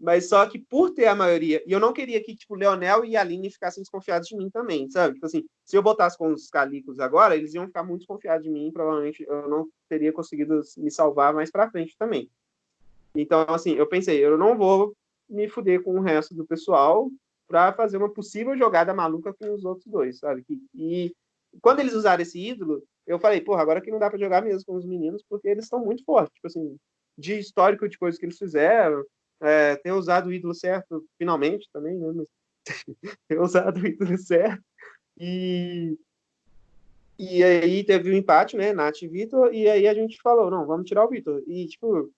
Mas só que por ter a maioria, e eu não queria que, tipo, Leonel e Aline ficassem desconfiados de mim também, sabe? Tipo assim, se eu botasse com os calicos agora, eles iam ficar muito desconfiados de mim, provavelmente eu não teria conseguido me salvar mais pra frente também. Então, assim, eu pensei, eu não vou me fuder com o resto do pessoal para fazer uma possível jogada maluca com os outros dois, sabe? E quando eles usaram esse ídolo, eu falei, porra, agora que não dá para jogar mesmo com os meninos, porque eles estão muito fortes, tipo assim, de histórico de coisas que eles fizeram, é, ter usado o ídolo certo, finalmente também, né? Mas, ter usado o ídolo certo. E, e aí teve o um empate, né? Nath e Vitor, e aí a gente falou, não, vamos tirar o Vitor. E, tipo,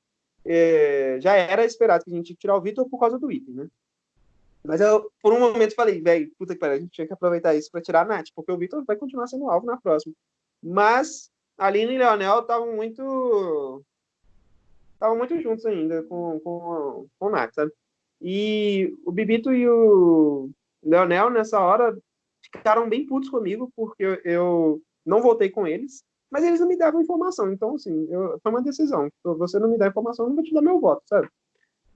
é, já era esperado que a gente tinha tirar o Vitor por causa do item, né? Mas eu, por um momento, falei, velho, puta que pariu, a gente tinha que aproveitar isso para tirar a Nath, porque o Vitor vai continuar sendo alvo na próxima. Mas a Aline e o Leonel estavam muito. estavam muito juntos ainda com, com, com o Nath, sabe? E o Bibito e o Leonel, nessa hora, ficaram bem putos comigo, porque eu não voltei com eles mas eles não me davam informação. Então, assim, eu, foi uma decisão. Você não me dá informação, eu não vou te dar meu voto, sabe?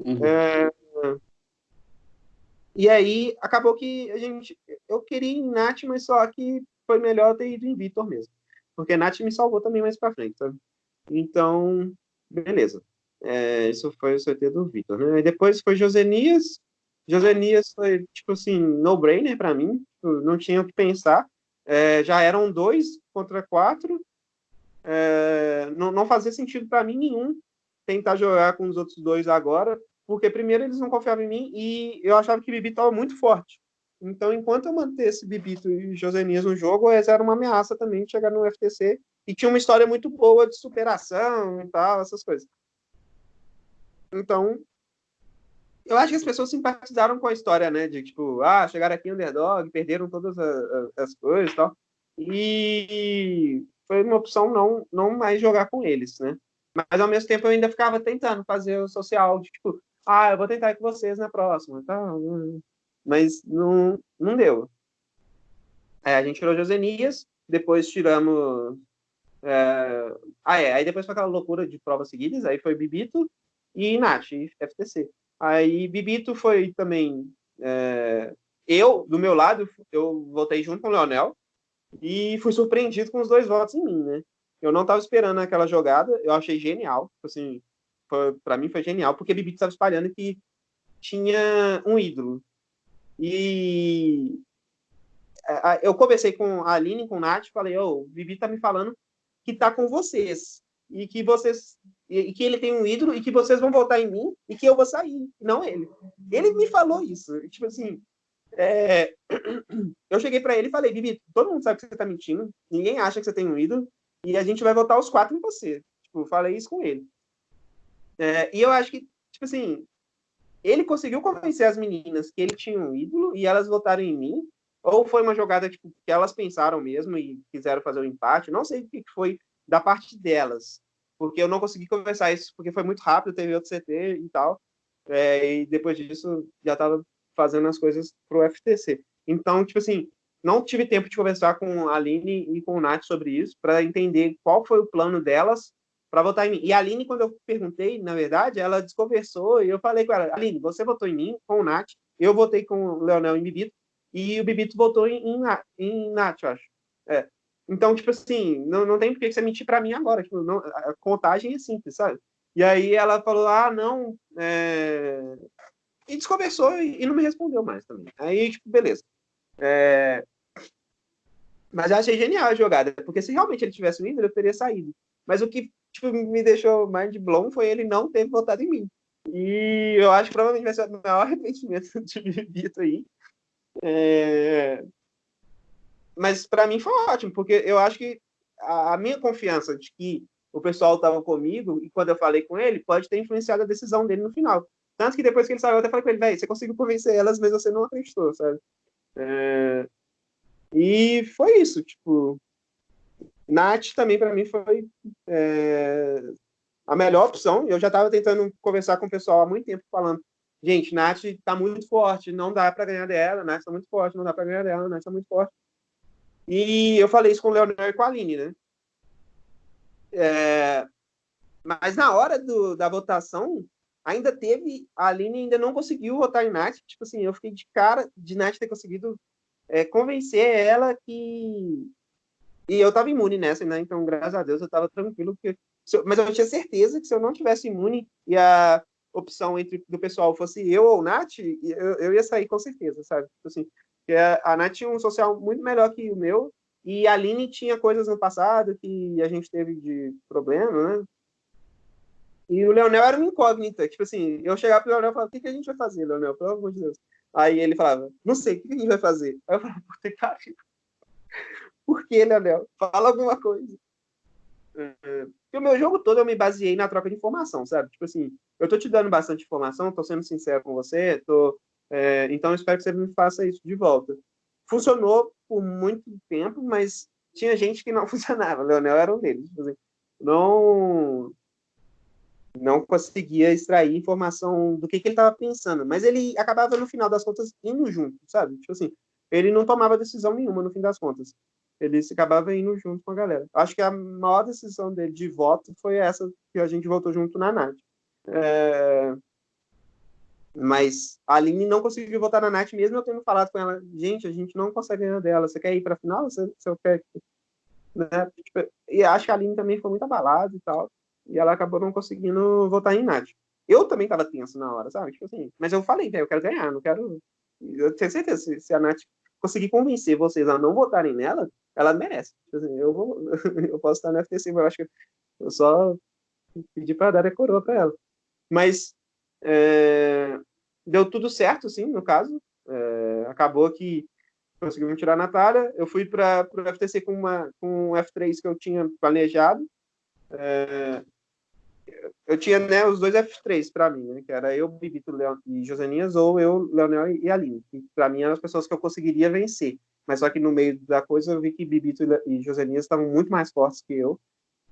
Uhum. É, e aí, acabou que a gente. Eu queria ir em Nath, mas só que foi melhor ter ido em Vitor mesmo. Porque Nath me salvou também mais pra frente, sabe? Então, beleza. É, isso foi o sorteio do Vitor, né? E depois foi Josenias. Josenias foi, tipo assim, no-brainer para mim. Tipo, não tinha o que pensar. É, já eram dois contra quatro é, não, não fazia sentido para mim nenhum tentar jogar com os outros dois agora, porque primeiro eles não confiavam em mim e eu achava que Bibi estava muito forte. Então, enquanto eu mantesse Bibito e Josenias no jogo, eles eram uma ameaça também de chegar no FTC e tinha uma história muito boa de superação e tal, essas coisas. Então, eu acho que as pessoas simpatizaram com a história, né? De tipo, ah, chegaram aqui underdog, perderam todas as, as coisas e tal. E foi uma opção não, não mais jogar com eles, né? Mas ao mesmo tempo eu ainda ficava tentando fazer o social, tipo, ah, eu vou tentar com vocês na próxima, tá? Mas não, não deu. É, a gente tirou Josenias, depois tiramos. É... Ah, é, aí depois foi aquela loucura de provas seguidas, aí foi Bibito e Nath, FTC. Aí Bibito foi também. É... Eu, do meu lado, eu voltei junto com o Leonel, e fui surpreendido com os dois votos em mim, né? Eu não estava esperando aquela jogada, eu achei genial, assim, para mim foi genial, porque Bibi estava espalhando que tinha um ídolo. E eu conversei com a Aline, com o Nath, falei, ô, oh, o Bibi tá me falando que tá com vocês, e que vocês, e que ele tem um ídolo, e que vocês vão votar em mim, e que eu vou sair, não ele. Ele me falou isso, tipo assim, é... Eu cheguei para ele e falei, Vivi, todo mundo sabe que você tá mentindo, ninguém acha que você tem um ídolo, e a gente vai votar os quatro em você. Tipo, falei isso com ele. É, e eu acho que, tipo assim, ele conseguiu convencer as meninas que ele tinha um ídolo e elas votaram em mim, ou foi uma jogada tipo, que elas pensaram mesmo e quiseram fazer o um empate, não sei o que foi da parte delas, porque eu não consegui conversar isso, porque foi muito rápido, teve outro CT e tal, é, e depois disso já estava fazendo as coisas para o FTC. Então, tipo assim, não tive tempo de conversar com a Aline e com o Nath sobre isso, para entender qual foi o plano delas para votar em mim. E a Aline, quando eu perguntei, na verdade, ela desconversou e eu falei com ela: Aline, você votou em mim, com o Nath, eu votei com o Leonel e Bibito, e o Bibito votou em, em, em Nath, eu acho. É. Então, tipo assim, não, não tem por que você mentir para mim agora. Tipo, não, a contagem é simples, sabe? E aí ela falou: ah, não, é, e desconversou e, não me respondeu mais também. Aí, tipo, beleza. É... Mas eu achei genial a jogada, porque se realmente ele tivesse vindo, eu teria saído. Mas o que tipo, me deixou mais de blown foi ele não ter votado em mim. E eu acho que provavelmente vai ser o maior arrependimento de Vito aí. É... Mas para mim foi ótimo, porque eu acho que a, a minha confiança de que o pessoal estava comigo e quando eu falei com ele pode ter influenciado a decisão dele no final. Tanto que depois que ele saiu, eu até falei com ele, velho, você conseguiu convencer elas, mas você não acreditou, sabe? É... E foi isso, tipo. Nath também para mim foi é, a melhor opção. Eu já estava tentando conversar com o pessoal há muito tempo falando, gente, Nath está muito forte, não dá para ganhar dela, Nath está muito forte, não dá para ganhar dela, Nath está muito forte. E eu falei isso com o Leonel e com a Aline, né? É, mas na hora do, da votação, ainda teve, a Aline ainda não conseguiu votar em Nath, tipo assim, eu fiquei de cara de Nath ter conseguido é, convencer ela que... E eu tava imune nessa, né? Então, graças a Deus, eu tava tranquilo, porque... mas eu tinha certeza que se eu não tivesse imune e a opção entre do pessoal fosse eu ou Nath, eu, eu ia sair com certeza, sabe? Tipo assim, a Nath tinha um social muito melhor que o meu, e a Aline tinha coisas no passado que a gente teve de problema, né? E o Leonel era uma incógnita. Tipo assim, eu chegava pro Leonel e falava, o que, que a gente vai fazer, Leonel? Pelo amor de Deus. Aí ele falava, não sei, o que, que a gente vai fazer? Aí eu falava, puta que. Por que, Leonel? Fala alguma coisa. É, porque o meu jogo todo eu me baseei na troca de informação, sabe? Tipo assim, eu tô te dando bastante informação, tô sendo sincero com você, tô, é, então eu espero que você me faça isso de volta. Funcionou por muito tempo, mas tinha gente que não funcionava. Leonel era um deles. Tipo assim, não não conseguia extrair informação do que, que ele estava pensando, mas ele acabava no final das contas indo junto, sabe? Tipo assim, ele não tomava decisão nenhuma no fim das contas. Ele acabava indo junto com a galera. Acho que a maior decisão dele de voto foi essa que a gente votou junto na Nath. É... Mas a Aline não conseguiu votar na Nath, mesmo eu tendo falado com ela, gente, a gente não consegue ganhar dela. Você quer ir para a final? Você, você quer... Né? Tipo, e acho que a Aline também foi muito abalada e tal e ela acabou não conseguindo votar em Nath. Eu também tava tenso na hora, sabe? Tipo assim, mas eu falei, eu quero ganhar, não quero. Eu tenho certeza, se, se a Nath conseguir convencer vocês a não votarem nela, ela merece. Tipo assim, eu, vou, eu posso estar no FTC, mas eu acho que eu só pedi para dar a coroa para ela. Mas é, deu tudo certo, sim, no caso. É, acabou que conseguimos tirar a Natália. Eu fui para o FTC com, uma, com um F3 que eu tinha planejado. É, eu tinha né, os dois F3 para mim, né, que era eu, Bibito Leon, e Josenias, ou eu, Leonel e Aline, que para mim eram as pessoas que eu conseguiria vencer. Mas só que no meio da coisa eu vi que Bibito e Josenias estavam muito mais fortes que eu,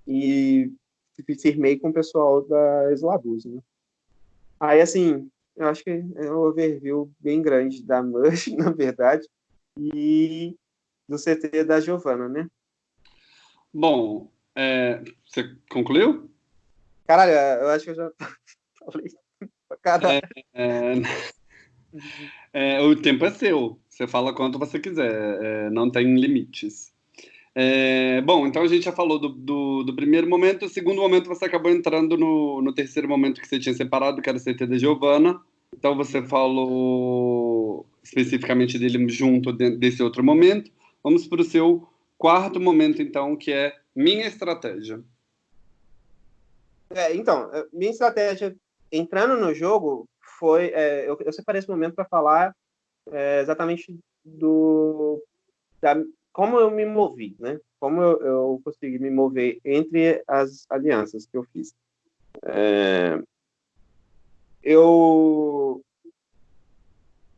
e firmei com o pessoal da Eslabuz, né. Aí, assim, eu acho que é um overview bem grande da Mush, na verdade, e do CT da Giovana, né? Bom, é, você concluiu? Caralho, eu acho que eu já falei. Caralho. É, é, é, o tempo é seu. Você fala quanto você quiser. É, não tem limites. É, bom, então a gente já falou do, do, do, primeiro momento. O segundo momento você acabou entrando no, no terceiro momento que você tinha separado, que era o CT da Giovana. Então você falou especificamente dele junto desse outro momento. Vamos para o seu quarto momento, então, que é minha estratégia. É, então, é, minha estratégia entrando no jogo foi. É, eu, eu, separei esse momento para falar é, exatamente do. Da, como eu me movi, né? Como eu, eu, consegui me mover entre as alianças que eu fiz. Eu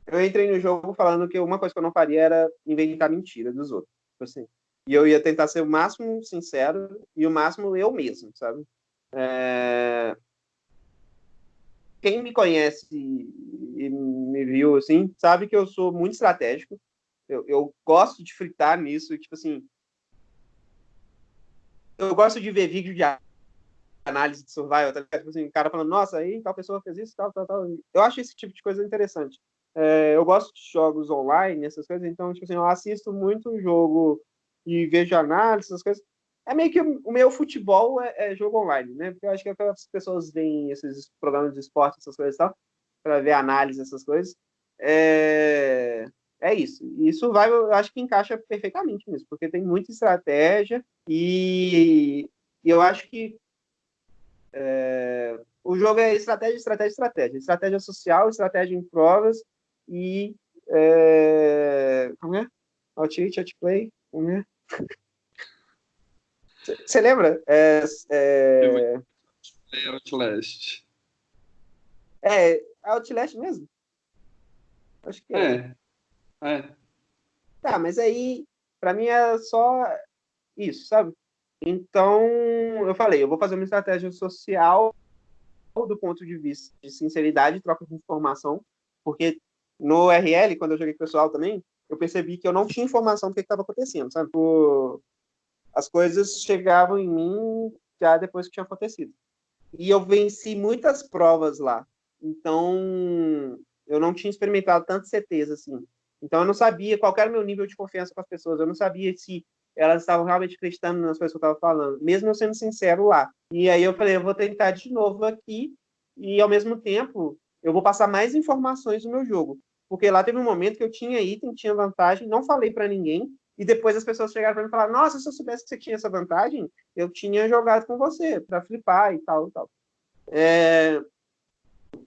eu entrei no jogo falando que uma coisa que eu não faria era inventar mentira dos outros. Tipo assim, e eu ia tentar ser o máximo sincero e o máximo eu mesmo, sabe? É... Quem me conhece e me viu assim, sabe que eu sou muito estratégico. Eu, eu gosto de fritar nisso, tipo assim. Eu gosto de ver vídeo de análise de survival, tá Tipo assim, o cara falando, nossa, aí tal pessoa fez isso, tal, tal, tal. Eu acho esse tipo de coisa interessante. É, eu gosto de jogos online, essas coisas, então, tipo assim, eu assisto muito jogo e vejo análise, essas coisas. É meio que o meu futebol é, é jogo online, né? Porque eu acho que as pessoas veem esses programas de esporte, essas coisas e tal, para ver análise, essas coisas. É, é isso. Isso vai, eu acho que encaixa perfeitamente nisso, porque tem muita estratégia e, e eu acho que é, o jogo é estratégia, estratégia, estratégia. Estratégia social, estratégia em provas e. É, como é? Outreach, outplay, como é? Você lembra? É, é... Outlast. É, Outlast mesmo? Acho que é. é. é. Tá, mas aí, pra mim é só isso, sabe? Então, eu falei, eu vou fazer uma estratégia social do ponto de vista de sinceridade, troca de informação, porque no RL, quando eu joguei com o pessoal também, eu percebi que eu não tinha informação do que estava acontecendo, sabe? As coisas chegavam em mim já depois que tinha acontecido. E eu venci muitas provas lá. Então, eu não tinha experimentado tanto certeza assim. Então, eu não sabia qual era o meu nível de confiança com as pessoas. Eu não sabia se elas estavam realmente acreditando nas coisas que eu estava falando, mesmo eu sendo sincero lá. E aí eu falei, eu vou tentar de novo aqui e, ao mesmo tempo, eu vou passar mais informações no meu jogo. Porque lá teve um momento que eu tinha item, tinha vantagem, não falei para ninguém, e depois as pessoas chegaram para mim e falaram: Nossa, se eu soubesse que você tinha essa vantagem, eu tinha jogado com você para flipar e tal, tal. É...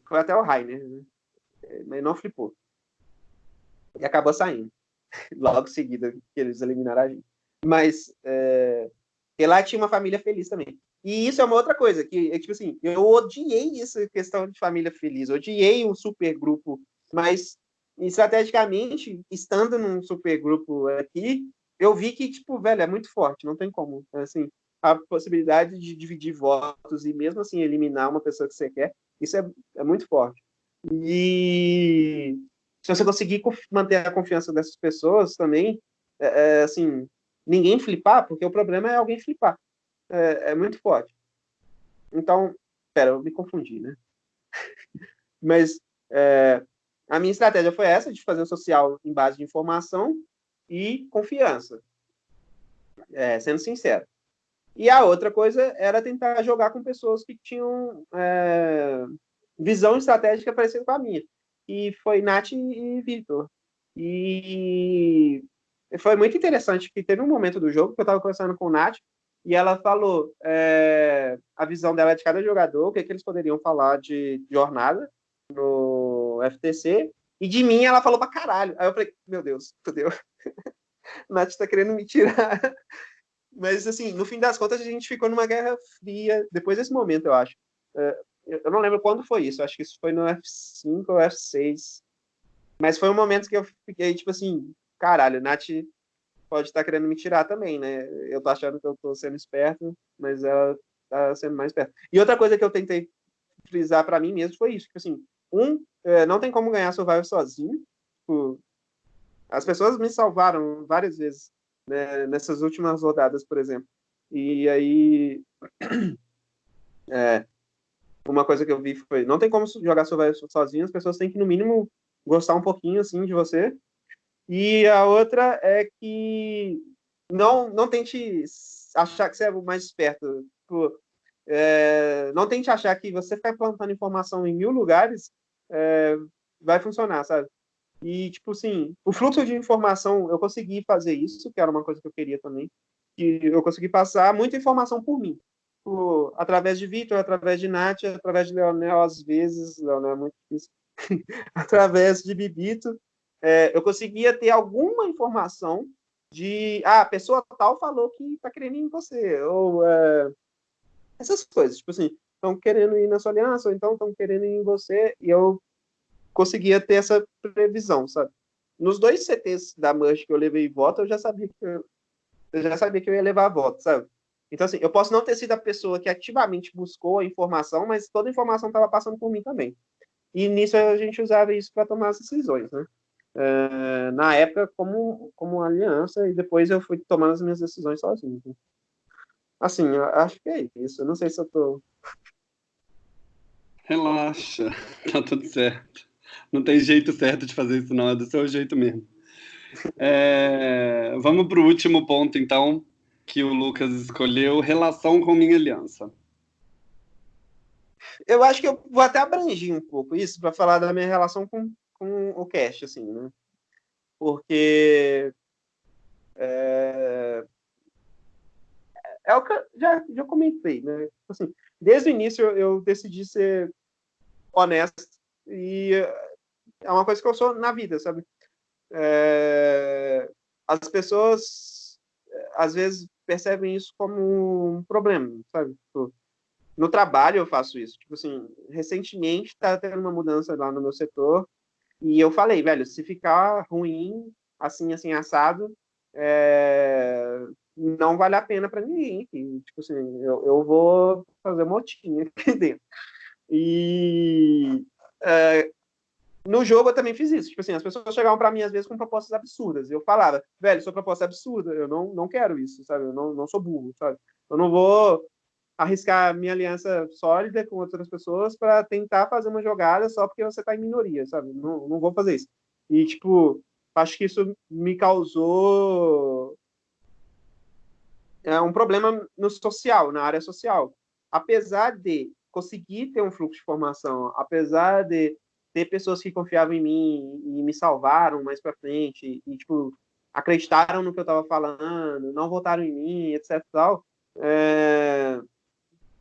Foi até o Rainer, né? É, mas não flipou. E acabou saindo. Logo em seguida que eles eliminaram a gente. Mas é... lá tinha uma família feliz também. E isso é uma outra coisa, que é tipo assim, eu odiei essa questão de família feliz, odiei um super grupo, mas estrategicamente, estando num supergrupo aqui, eu vi que, tipo, velho, é muito forte, não tem como. Assim, a possibilidade de dividir votos e mesmo assim eliminar uma pessoa que você quer, isso é, é muito forte. E se você conseguir manter a confiança dessas pessoas também, é, é, assim, ninguém flipar, porque o problema é alguém flipar. É, é muito forte. Então, pera, eu me confundi, né? Mas é, a minha estratégia foi essa, de fazer o social em base de informação e confiança, é, sendo sincero. E a outra coisa era tentar jogar com pessoas que tinham é, visão estratégica parecida com a minha. E foi Nath e Vitor. E foi muito interessante, que teve um momento do jogo que eu estava conversando com o Nath, e ela falou é, a visão dela de cada jogador, o que, é que eles poderiam falar de jornada no FTC, e de mim ela falou pra caralho. Aí eu falei, meu Deus, fodeu. Nath tá querendo me tirar. Mas, assim, no fim das contas, a gente ficou numa guerra fria, depois desse momento, eu acho. É, eu não lembro quando foi isso, acho que isso foi no F5 ou F6. Mas foi um momento que eu fiquei, tipo assim, caralho, Nath pode estar tá querendo me tirar também, né? Eu tô achando que eu tô sendo esperto, mas ela tá sendo mais esperta. E outra coisa que eu tentei frisar para mim mesmo foi isso, que assim, um, é, não tem como ganhar Survivor sozinho. Tipo, as pessoas me salvaram várias vezes né, nessas últimas rodadas, por exemplo. E aí, é, uma coisa que eu vi foi, não tem como jogar Survivor sozinho, as pessoas têm que, no mínimo, gostar um pouquinho, assim, de você. E a outra é que não, não tente achar que você é o mais esperto. Tipo, é, não tente achar que você ficar plantando informação em mil lugares é, vai funcionar, sabe? E, tipo assim, o fluxo de informação, eu consegui fazer isso, que era uma coisa que eu queria também, e eu consegui passar muita informação por mim. Por, através de Vitor, através de Nath, através de Leonel, às vezes, Leonel é muito difícil, através de Bibito, é, eu conseguia ter alguma informação de, ah, a pessoa tal falou que tá querendo em você, ou é, essas coisas, tipo assim, estão querendo ir na sua aliança, ou então estão querendo ir em você, e eu conseguia ter essa previsão, sabe? Nos dois CTs da Mush que eu levei voto, eu já sabia que eu, eu já sabia que eu ia levar voto, sabe? Então, assim, eu posso não ter sido a pessoa que ativamente buscou a informação, mas toda a informação estava passando por mim também. E nisso a gente usava isso para tomar as decisões, né? Uh, na época, como, como aliança, e depois eu fui tomando as minhas decisões sozinho. Né? Assim, eu acho que é isso. Eu não sei se eu tô. Relaxa, tá tudo certo. Não tem jeito certo de fazer isso, não, é do seu jeito mesmo. É... Vamos para o último ponto, então, que o Lucas escolheu: relação com minha aliança. Eu acho que eu vou até abranger um pouco isso para falar da minha relação com, com o Cash, assim, né? Porque é, é o que eu já, já comentei, né? Tipo assim, desde o início eu, decidi ser honesto e é uma coisa que eu sou na vida, sabe? É, as pessoas às vezes percebem isso como um problema, sabe? Tipo, no trabalho eu faço isso. Tipo assim, recentemente está tendo uma mudança lá no meu setor e eu falei, velho, se ficar ruim, assim, assim, assado, é, não vale a pena para ninguém. tipo assim, eu, eu vou fazer motinha aqui dentro. E é, no jogo eu também fiz isso. Tipo assim, as pessoas chegavam para mim às vezes com propostas absurdas. E eu falava, velho, sua proposta é absurda, eu não, não quero isso, sabe? Eu não, não sou burro, sabe? Eu não vou arriscar minha aliança sólida com outras pessoas para tentar fazer uma jogada só porque você está em minoria, sabe? Não, não vou fazer isso. E, tipo, acho que isso me causou é, um problema no social, na área social. Apesar de conseguir ter um fluxo de informação, apesar de ter pessoas que confiavam em mim e me salvaram mais para frente e, tipo, acreditaram no que eu estava falando, não votaram em mim, etc. Tal, é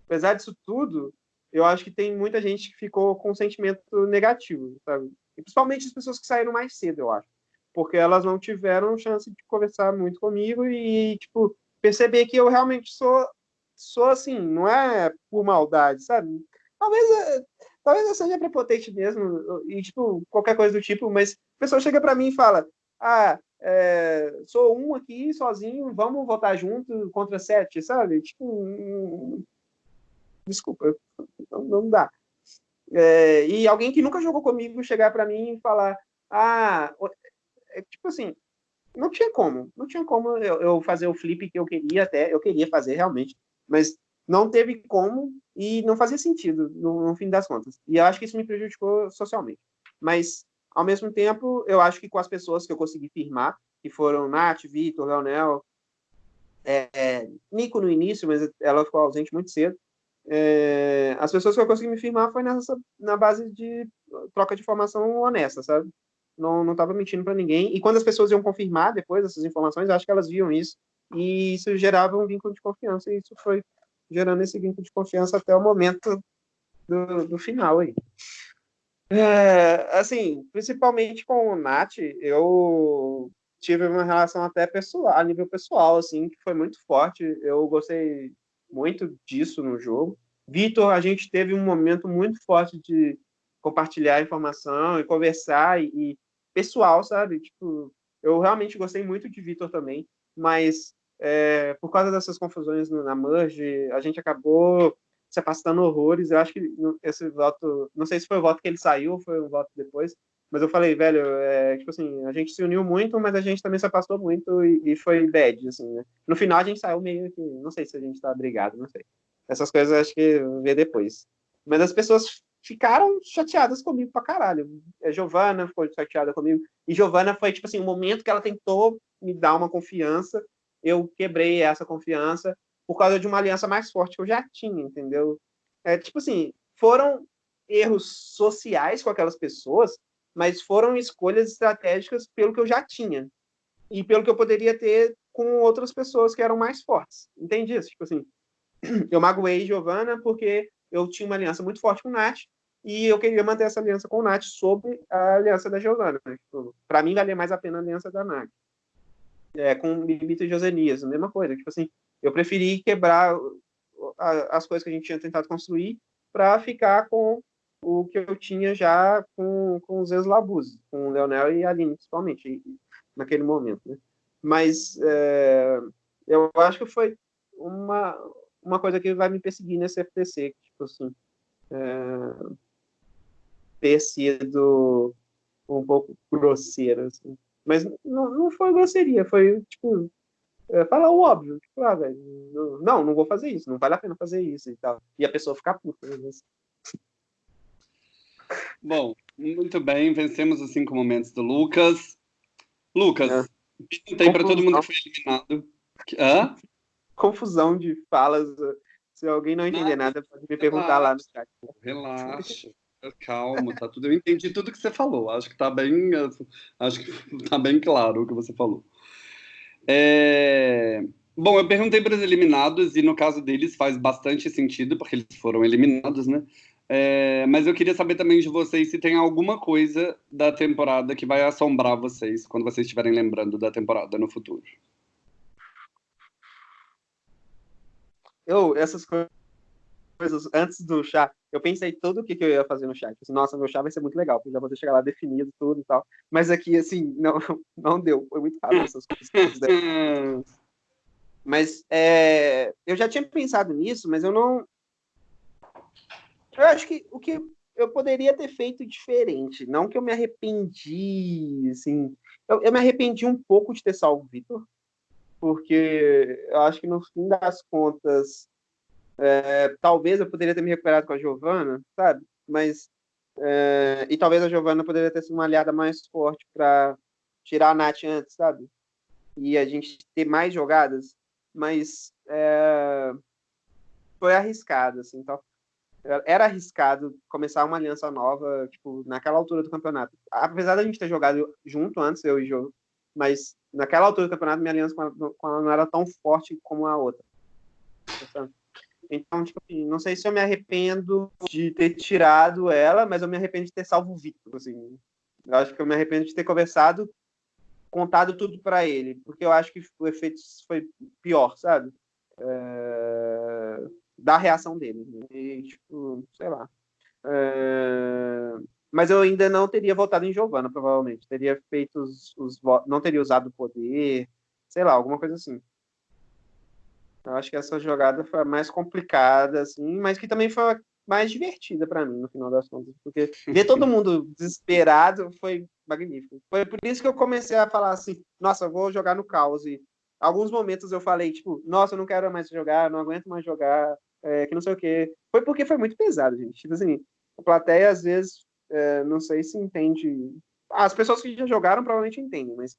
apesar disso tudo, eu acho que tem muita gente que ficou com um sentimento negativo, sabe? E principalmente as pessoas que saíram mais cedo, eu acho. Porque elas não tiveram chance de conversar muito comigo e, tipo, perceber que eu realmente sou, sou assim, não é por maldade, sabe? Talvez, eh, talvez eu seja prepotente mesmo, e, tipo, qualquer coisa do tipo, mas a pessoa chega para mim e fala, ah, é, sou um aqui sozinho, vamos votar junto contra sete, sabe? Tipo, desculpa, não, não dá. É, e alguém que nunca jogou comigo chegar para mim e falar, ah, é, tipo assim, não tinha como, não tinha como eu, eu, fazer o flip que eu queria até, eu queria fazer realmente, mas não teve como e não fazia sentido no, no fim das contas. E eu acho que isso me prejudicou socialmente. Mas, ao mesmo tempo, eu acho que com as pessoas que eu consegui firmar, que foram Nath, Vitor, Leonel, é, é, Nico no início, mas ela ficou ausente muito cedo, é, as pessoas que eu consegui me firmar foi nessa, na base de troca de informação honesta, sabe? Não, não tava mentindo para ninguém. E quando as pessoas iam confirmar depois essas informações, acho que elas viam isso. E isso gerava um vínculo de confiança. E isso foi gerando esse vínculo de confiança até o momento do, do final aí. É, assim, principalmente com o Nath, eu tive uma relação até pessoal, a nível pessoal, assim, que foi muito forte. Eu gostei muito disso no jogo. Vitor, a gente teve um momento muito forte de compartilhar informação e conversar e pessoal, sabe? Tipo, eu realmente gostei muito de Vitor também, mas é, por causa dessas confusões na merge, a gente acabou se afastando horrores. Eu acho que esse voto, não sei se foi o voto que ele saiu ou foi um voto depois, mas eu falei, velho, é, tipo assim, a gente se uniu muito, mas a gente também se afastou muito e, e foi bad, assim, né? No final a gente saiu meio que, não sei se a gente tá brigado, não sei. Essas coisas acho que vê depois. Mas as pessoas ficaram chateadas comigo pra caralho. A Giovana ficou chateada comigo. E Giovana foi, tipo assim, o um momento que ela tentou me dar uma confiança, eu quebrei essa confiança por causa de uma aliança mais forte que eu já tinha, entendeu? É, tipo assim, foram erros sociais com aquelas pessoas mas foram escolhas estratégicas pelo que eu já tinha e pelo que eu poderia ter com outras pessoas que eram mais fortes. Entendi isso? Tipo assim, eu magoei Giovana porque eu tinha uma aliança muito forte com o Nath e eu queria manter essa aliança com o Nath sobre a aliança da Giovana. Né? Tipo, Para mim, valia mais a pena a aliança da Nath. É, com Bibita e Josenias, a mesma coisa. Tipo assim, eu preferi quebrar as coisas que a gente tinha tentado construir para ficar com o que eu tinha já com, com os ex-Labus, com o Leonel e a Aline, principalmente, naquele momento. Né? Mas é, eu acho que foi uma, uma coisa que vai me perseguir nesse FTC, tipo assim, é, ter sido um pouco grosseiro, assim. Mas não, não foi grosseria, foi, tipo, é, falar o óbvio. Tipo, ah, velho, não, não vou fazer isso, não vale a pena fazer isso e tal. E a pessoa ficar puta. Né? Bom, muito bem, vencemos os cinco momentos do Lucas. Lucas, é. para todo mundo que foi eliminado. Hã? Confusão de falas. Se alguém não entender nada, pode me perguntar lá no chat. Relaxa. Calma, tá tudo. Eu entendi tudo que você falou. Acho que tá bem, acho que tá bem claro o que você falou. É... Bom, eu perguntei para os eliminados e no caso deles faz bastante sentido porque eles foram eliminados, né? É, mas eu queria saber também de vocês se tem alguma coisa da temporada que vai assombrar vocês quando vocês estiverem lembrando da temporada no futuro. Eu, essas coisas coisas antes do chá. Eu pensei tudo o que, que eu ia fazer no chat. Assim, Nossa, meu chá vai ser muito legal, porque já vou chegar lá definido tudo e tal. Mas aqui, assim, não, não deu. Foi muito rápido essas coisas. mas é, eu já tinha pensado nisso, mas eu não. Eu acho que o que eu poderia ter feito diferente. Não que eu me arrependi, assim. Eu, eu me arrependi um pouco de ter salvo o Vitor, porque eu acho que no fim das contas é, talvez eu poderia ter me recuperado com a Giovana, sabe? Mas é, e talvez a Giovana poderia ter sido uma aliada mais forte para tirar a Nath antes, sabe? E a gente ter mais jogadas, mas é, foi arriscado, assim, então era arriscado começar uma aliança nova, tipo, naquela altura do campeonato. Apesar da gente ter jogado junto antes, eu e o Jô, mas naquela altura do campeonato, minha aliança com ela, com ela não era tão forte como a outra. Então, tipo assim, não sei se eu me arrependo de ter tirado ela, mas eu me arrependo de ter salvo o Victor, assim. Eu acho que eu me arrependo de ter conversado, contado tudo para ele, porque eu acho que o efeito foi pior, sabe? É... Da reação dele. E, tipo, sei lá. É... Mas eu ainda não teria votado em Giovanna, provavelmente. Teria feito os, os não teria usado o poder, sei lá, alguma coisa assim. Eu acho que essa jogada foi a mais complicada, assim, mas que também foi a mais divertida para mim, no final das contas. Porque ver todo mundo desesperado foi magnífico. Foi por isso que eu comecei a falar assim: nossa, vou jogar no caos. E alguns momentos eu falei, tipo, nossa, eu não quero mais jogar, não aguento mais jogar, é, que não sei o quê. Foi porque foi muito pesado, gente. Tipo assim, a plateia às vezes, é, não sei se entende. As pessoas que já jogaram provavelmente entendem, mas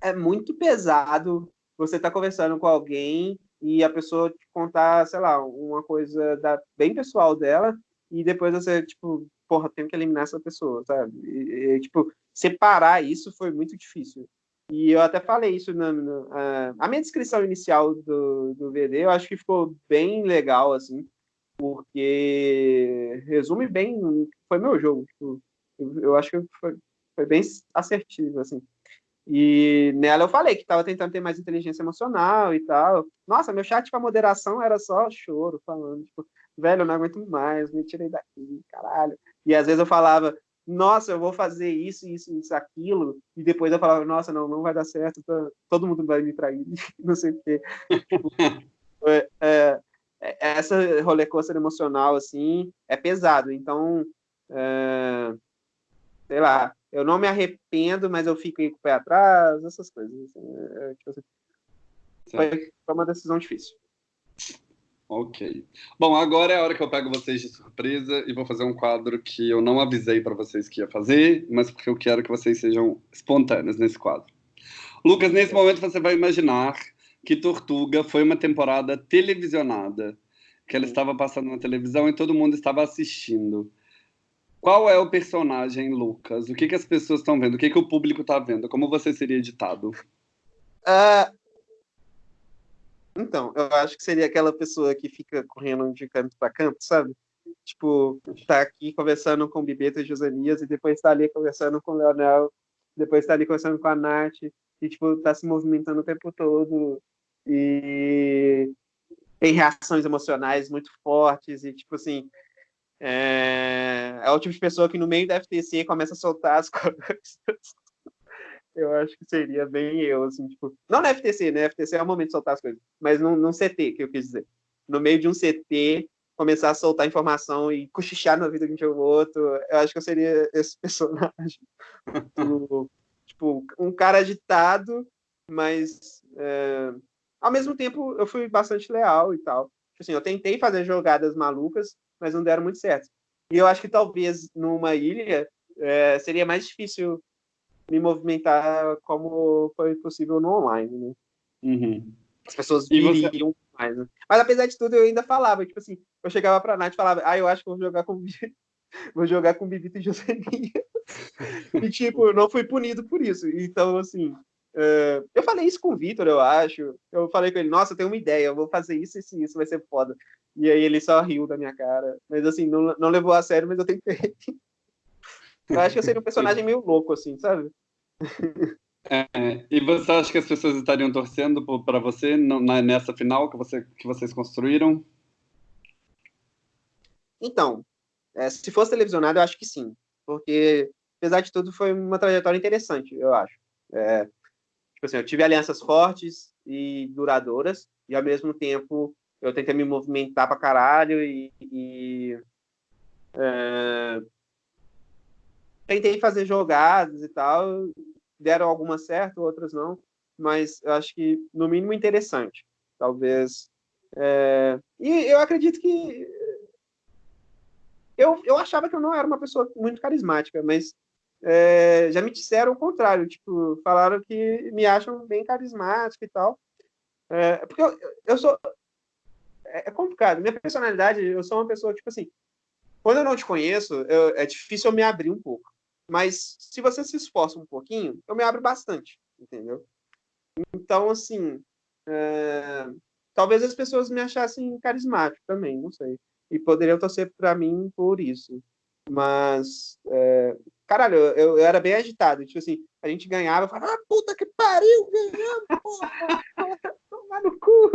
é muito pesado você está conversando com alguém e a pessoa te contar, sei lá, uma coisa da, bem pessoal dela e depois você, tipo, porra, tenho que eliminar essa pessoa, sabe? E, e, tipo, separar isso foi muito difícil. E eu até falei isso na, na a minha descrição inicial do, do VD, eu acho que ficou bem legal, assim, porque resume bem, foi meu jogo, tipo, eu, eu acho que foi, foi bem assertivo, assim. E nela eu falei que estava tentando ter mais inteligência emocional e tal. Nossa, meu chat para moderação era só choro, falando, tipo, velho, eu não aguento mais, me tirei daqui, caralho. E às vezes eu falava, nossa, eu vou fazer isso, isso, isso, aquilo. E depois eu falava, nossa, não, não vai dar certo, todo mundo vai me trair, não sei o quê. É, é, essa rollercoaster emocional, assim, é pesado. Então, é, sei lá, eu não me arrependo, mas eu fico com o pé atrás, essas coisas. Assim, é, tipo assim, foi, foi uma decisão difícil. Ok. Bom, agora é a hora que eu pego vocês de surpresa e vou fazer um quadro que eu não avisei para vocês que ia fazer, mas porque eu quero que vocês sejam espontâneos nesse quadro. Lucas, nesse momento você vai imaginar que Tortuga foi uma temporada televisionada, que ela estava passando na televisão e todo mundo estava assistindo. Qual é o personagem, Lucas? O que, que as pessoas estão vendo? O que, que o público está vendo? Como você seria editado? Uh, então, eu acho que seria aquela pessoa que fica correndo de canto para canto, sabe? Tipo, tá aqui conversando com o Bibeta e Josanias e depois tá ali conversando com o Leonel, depois tá ali conversando com a Nath e, tipo, tá se movimentando o tempo todo e tem reações emocionais muito fortes e, tipo assim, é, é o tipo de pessoa que no meio da FTC começa a soltar as coisas. Eu acho que seria bem eu, assim, tipo. Não na FTC, né? FTC é o momento de soltar as coisas. Mas num, num CT, que eu quis dizer. No meio de um CT, começar a soltar informação e cochichar na vida de um ou outro. Eu acho que eu seria esse personagem. tipo, tipo, um cara agitado, mas é, ao mesmo tempo eu fui bastante leal e tal. Tipo assim, eu tentei fazer jogadas malucas, mas não deram muito certo. E eu acho que talvez numa ilha é, seria mais difícil me movimentar como foi possível no online, né? Uhum. As pessoas viriam você... mais, né? Mas apesar de tudo, eu ainda falava, tipo assim, eu chegava pra Nath e falava, ah, eu acho que vou jogar com vou jogar com Bibita e Josenia. e tipo, eu não fui punido por isso. Então, assim, uh, eu falei isso com o Vitor, eu acho. Eu falei com ele, nossa, eu tenho uma ideia, eu vou fazer isso, isso, isso, vai ser foda. E aí ele só riu da minha cara. Mas assim, não, não levou a sério, mas eu tentei. eu acho que eu seria um personagem meio louco, assim, sabe? É, e você acha que as pessoas estariam torcendo para você nessa final que, você, que vocês construíram? Então, é, se fosse televisionado, eu acho que sim. Porque, apesar de tudo, foi uma trajetória interessante, eu acho. É, tipo assim, eu tive alianças fortes e duradouras, e ao mesmo tempo eu tentei me movimentar pra caralho e, e é, tentei fazer jogadas e tal, deram algumas certas, outras não, mas eu acho que no mínimo interessante. Talvez. É, e eu acredito que eu, eu achava que eu não era uma pessoa muito carismática, mas é, já me disseram o contrário, tipo, falaram que me acham bem carismática e tal. É, porque eu, eu sou. É, é complicado. Minha personalidade, eu sou uma pessoa, tipo assim, quando eu não te conheço, eu, é difícil eu me abrir um pouco. Mas se você se esforça um pouquinho, eu me abro bastante, entendeu? Então, assim, é... talvez as pessoas me achassem carismático também, não sei. E poderiam torcer para mim por isso. Mas, é... caralho, eu, eu, era bem agitado. Tipo assim, a gente ganhava, eu falava, ah, puta que pariu, ganhamos, porra, tomar no cu.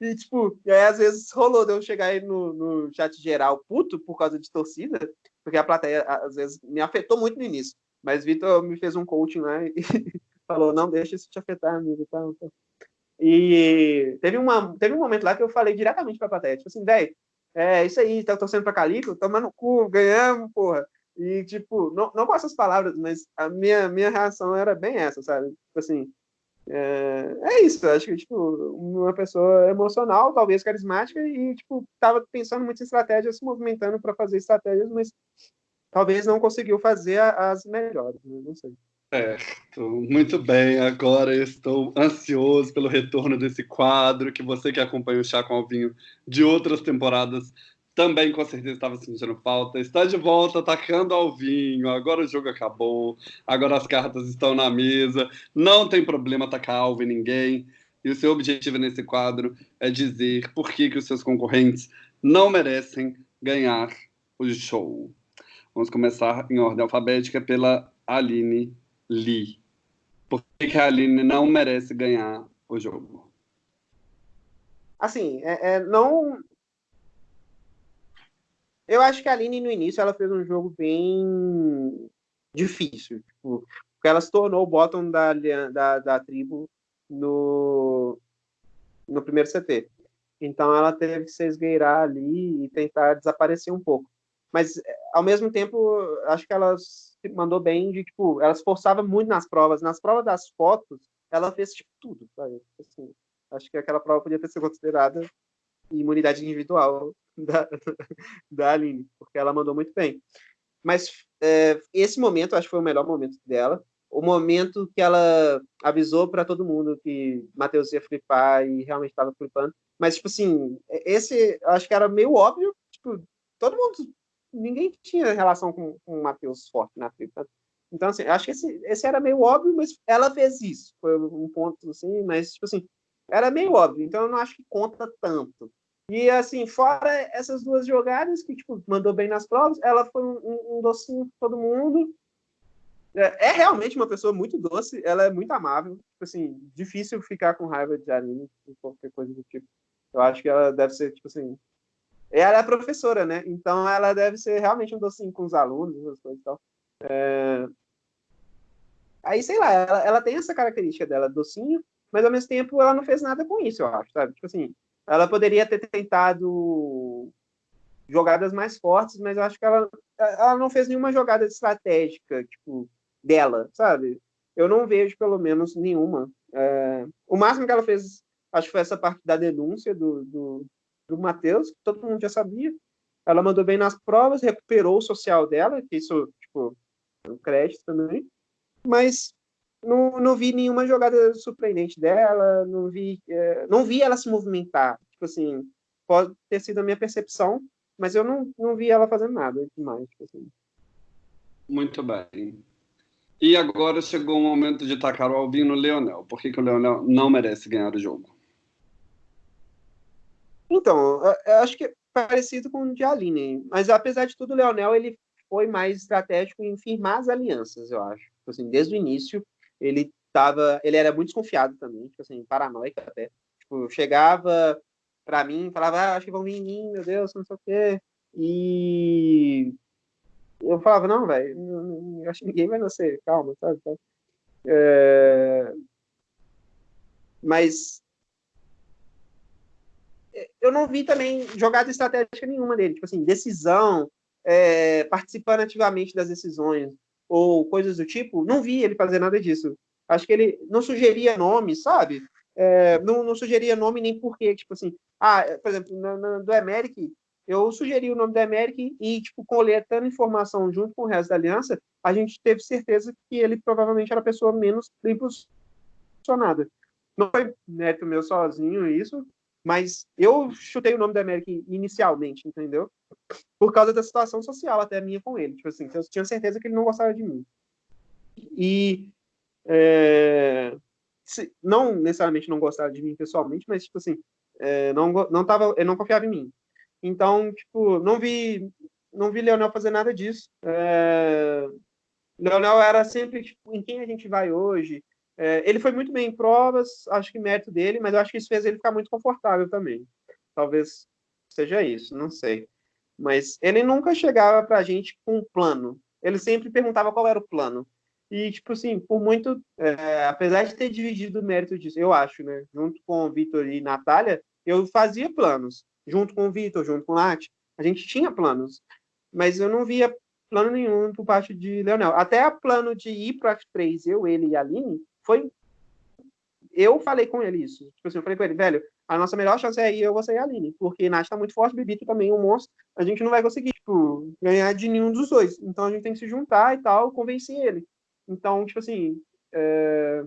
E, tipo, e aí às vezes rolou de eu chegar aí no, no chat geral puto por causa de torcida, porque a plateia às vezes me afetou muito no início. Mas Vitor me fez um coaching lá e falou: não deixa isso te afetar, amigo. Tá, tá. E teve, uma, teve um momento lá que eu falei diretamente pra plateia: tipo assim, velho, é isso aí, tá torcendo pra Calico, tomando cu, ganhamos, porra. E, tipo, não, não com essas palavras, mas a minha, minha reação era bem essa, sabe? Tipo assim, é, é isso, acho que, tipo, uma pessoa emocional, talvez carismática, e, tipo, tava pensando muito em estratégias, se movimentando para fazer estratégias, mas talvez não conseguiu fazer as melhores, né? não sei. Certo, muito bem. Agora estou ansioso pelo retorno desse quadro, que você que acompanha o Chá com Alvinho de outras temporadas também com certeza estava sentindo falta. Está de volta, atacando ao vinho. Agora o jogo acabou, agora as cartas estão na mesa. Não tem problema atacar alvo em ninguém. E o seu objetivo nesse quadro é dizer por que, que os seus concorrentes não merecem ganhar o show. Vamos começar em ordem alfabética pela Aline Lee. Por que, que a Aline não merece ganhar o jogo? Assim, é, é, não eu acho que a Aline, no início, ela fez um jogo bem difícil. Tipo, porque ela se tornou o bottom da, da, da tribo no, no primeiro CT. Então ela teve que se esgueirar ali e tentar desaparecer um pouco. Mas, ao mesmo tempo, acho que ela se mandou bem de, tipo, ela se forçava muito nas provas. Nas provas das fotos, ela fez, tipo, tudo? Assim, acho que aquela prova podia ter sido considerada imunidade individual da, da Aline, porque ela mandou muito bem. Mas é, esse momento, acho que foi o melhor momento dela. O momento que ela avisou para todo mundo que Matheus ia flipar e realmente estava flipando. Mas, tipo assim, esse acho que era meio óbvio. Tipo, todo mundo. Ninguém tinha relação com, com o Matheus forte na flipa. Então, assim, acho que esse, esse era meio óbvio, mas ela fez isso. Foi um ponto, assim, mas, tipo assim, era meio óbvio. Então, eu não acho que conta tanto. E assim, fora essas duas jogadas que tipo, mandou bem nas provas, ela foi um, um docinho para todo mundo. É, é, realmente uma pessoa muito doce, ela é muito amável. Tipo assim, difícil ficar com raiva de Aline, qualquer coisa do tipo. Eu acho que ela deve ser, tipo assim. Ela é professora, né? Então ela deve ser realmente um docinho com os alunos, essas coisas e tal. É... Aí, sei lá, ela, ela tem essa característica dela, docinho, mas ao mesmo tempo ela não fez nada com isso, eu acho, sabe? Tipo assim, ela poderia ter tentado jogadas mais fortes, mas eu acho que ela, ela não fez nenhuma jogada estratégica, tipo, dela, sabe? Eu não vejo, pelo menos, nenhuma. É, o máximo que ela fez, acho que foi essa parte da denúncia do, do, do Matheus, que todo mundo já sabia. Ela mandou bem nas provas, recuperou o social dela, que isso, tipo, é um crédito também. Mas não, não vi nenhuma jogada surpreendente dela, não vi, é, não vi ela se movimentar. Tipo assim, pode ter sido a minha percepção, mas eu não, não vi ela fazendo nada demais. Tipo assim. Muito bem. E agora chegou o momento de tacar o Albino no Leonel. Por que, que o Leonel não merece ganhar o jogo? Então, eu acho que é parecido com o de Aline, mas apesar de tudo, o Leonel ele foi mais estratégico em firmar as alianças, eu acho. Tipo assim, desde o início, ele tava, ele era muito desconfiado também, tipo assim, paranoico até. Tipo, chegava para mim, falava, ah, acho que vão vir em mim, meu Deus, não sei o quê. E eu falava, não, velho, acho que ninguém vai nascer, calma, sabe? É... Mas eu não vi também jogada estratégica nenhuma dele, tipo assim, decisão, é, participando ativamente das decisões ou coisas do tipo, não vi ele fazer nada disso. Acho que ele não sugeria nome, sabe? É, não, não sugeria nome nem porquê, tipo assim, ah, por exemplo, do Emeric, eu sugeri o nome do Emeric e, tipo, coletando informação junto com o resto da aliança, a gente teve certeza que ele provavelmente era a pessoa menos bem posicionada. Não foi mérito meu sozinho isso, mas eu chutei o nome do América inicialmente, entendeu? Por causa da situação social até minha com ele. Tipo assim, eu tinha certeza que ele não gostava de mim. E é, se, não necessariamente não gostava de mim pessoalmente, mas tipo assim, é, não não tava, ele não confiava em mim. Então, tipo, não vi não vi Leonel fazer nada disso. É, Leonel era sempre tipo, em quem a gente vai hoje, é, ele foi muito bem em provas, acho que mérito dele, mas eu acho que isso fez ele ficar muito confortável também. Talvez seja isso, não sei. Mas ele nunca chegava para a gente com um plano. Ele sempre perguntava qual era o plano. E, tipo assim, por muito. É, apesar de ter dividido o mérito disso, eu acho, né? Junto com o Vitor e Natália, eu fazia planos. Junto com o Vitor, junto com o Nath, a gente tinha planos. Mas eu não via plano nenhum por parte de Leonel. Até o plano de ir para as três, eu, ele e a Aline, foi. Eu falei com ele isso. Tipo assim, eu falei com ele, velho, a nossa melhor chance é eu, você e a Aline. Porque Nath tá muito forte, Bibito também, um monstro. A gente não vai conseguir, tipo, ganhar de nenhum dos dois. Então a gente tem que se juntar e tal, convencer ele. Então, tipo assim, é...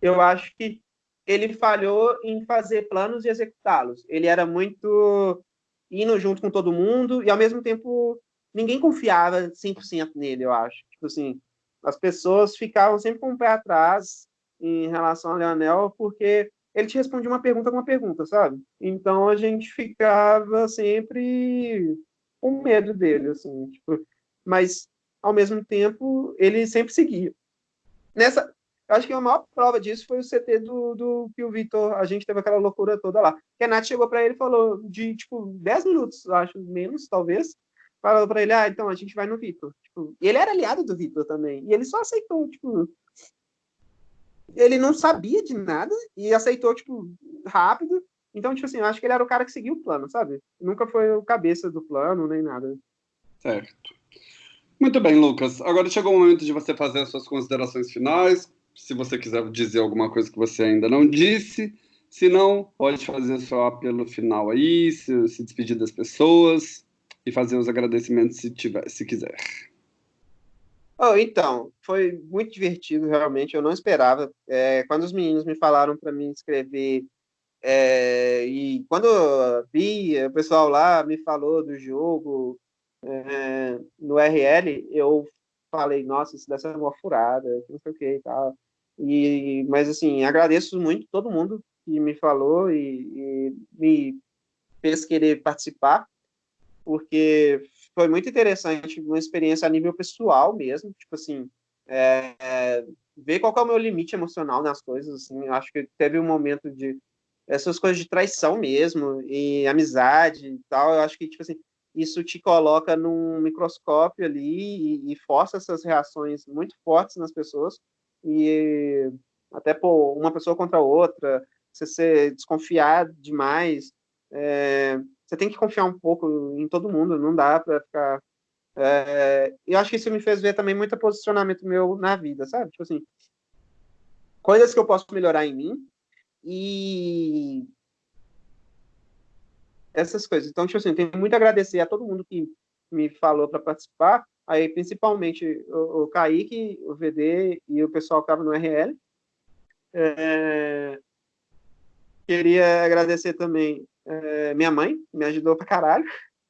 eu acho que ele falhou em fazer planos e executá-los. Ele era muito indo junto com todo mundo e, ao mesmo tempo, ninguém confiava 100% nele, eu acho. Tipo assim, as pessoas ficavam sempre com o pé atrás em relação ao Leonel, porque ele te respondia uma pergunta com uma pergunta, sabe? Então a gente ficava sempre com medo dele, assim, tipo, mas ao mesmo tempo ele sempre seguia. Nessa, acho que a maior prova disso foi o CT do, do que o Vitor, a gente teve aquela loucura toda lá. Que a Nath chegou para ele e falou de tipo 10 minutos, acho, menos, talvez, falou para ele, ah, então a gente vai no Vitor. Tipo, ele era aliado do Vitor também. E ele só aceitou, tipo. Ele não sabia de nada e aceitou, tipo, rápido. Então, tipo assim, eu acho que ele era o cara que seguiu o plano, sabe? Nunca foi o cabeça do plano, nem nada. Certo. Muito bem, Lucas. Agora chegou o momento de você fazer as suas considerações finais. Se você quiser dizer alguma coisa que você ainda não disse. Se não, pode fazer seu apelo final aí, se, se despedir das pessoas e fazer os agradecimentos se tiver, se quiser. Oh, então, foi muito divertido, realmente. Eu não esperava. É, quando os meninos me falaram para mim escrever, é, e quando eu vi, o pessoal lá me falou do jogo é, no RL, eu falei, nossa, isso deve ser uma furada, não sei o que e tal. E, mas, assim, agradeço muito todo mundo que me falou e, e me fez querer participar porque foi muito interessante, uma experiência a nível pessoal mesmo, tipo assim, é, é, ver qual é o meu limite emocional nas coisas, assim, acho que teve um momento de essas coisas de traição mesmo, e amizade e tal, eu acho que, tipo assim, isso te coloca num microscópio ali e, e força essas reações muito fortes nas pessoas, e até por uma pessoa contra a outra, você ser desconfiado demais, é, você tem que confiar um pouco em todo mundo, não dá para ficar. É, eu acho que isso me fez ver também muito posicionamento meu na vida, sabe? Tipo assim, coisas que eu posso melhorar em mim e essas coisas. Então, tipo assim, tenho muito a agradecer a todo mundo que me falou para participar, aí principalmente o, o Kaique, o VD e o pessoal que estava no RL. É, queria agradecer também é, minha mãe, me ajudou pra caralho.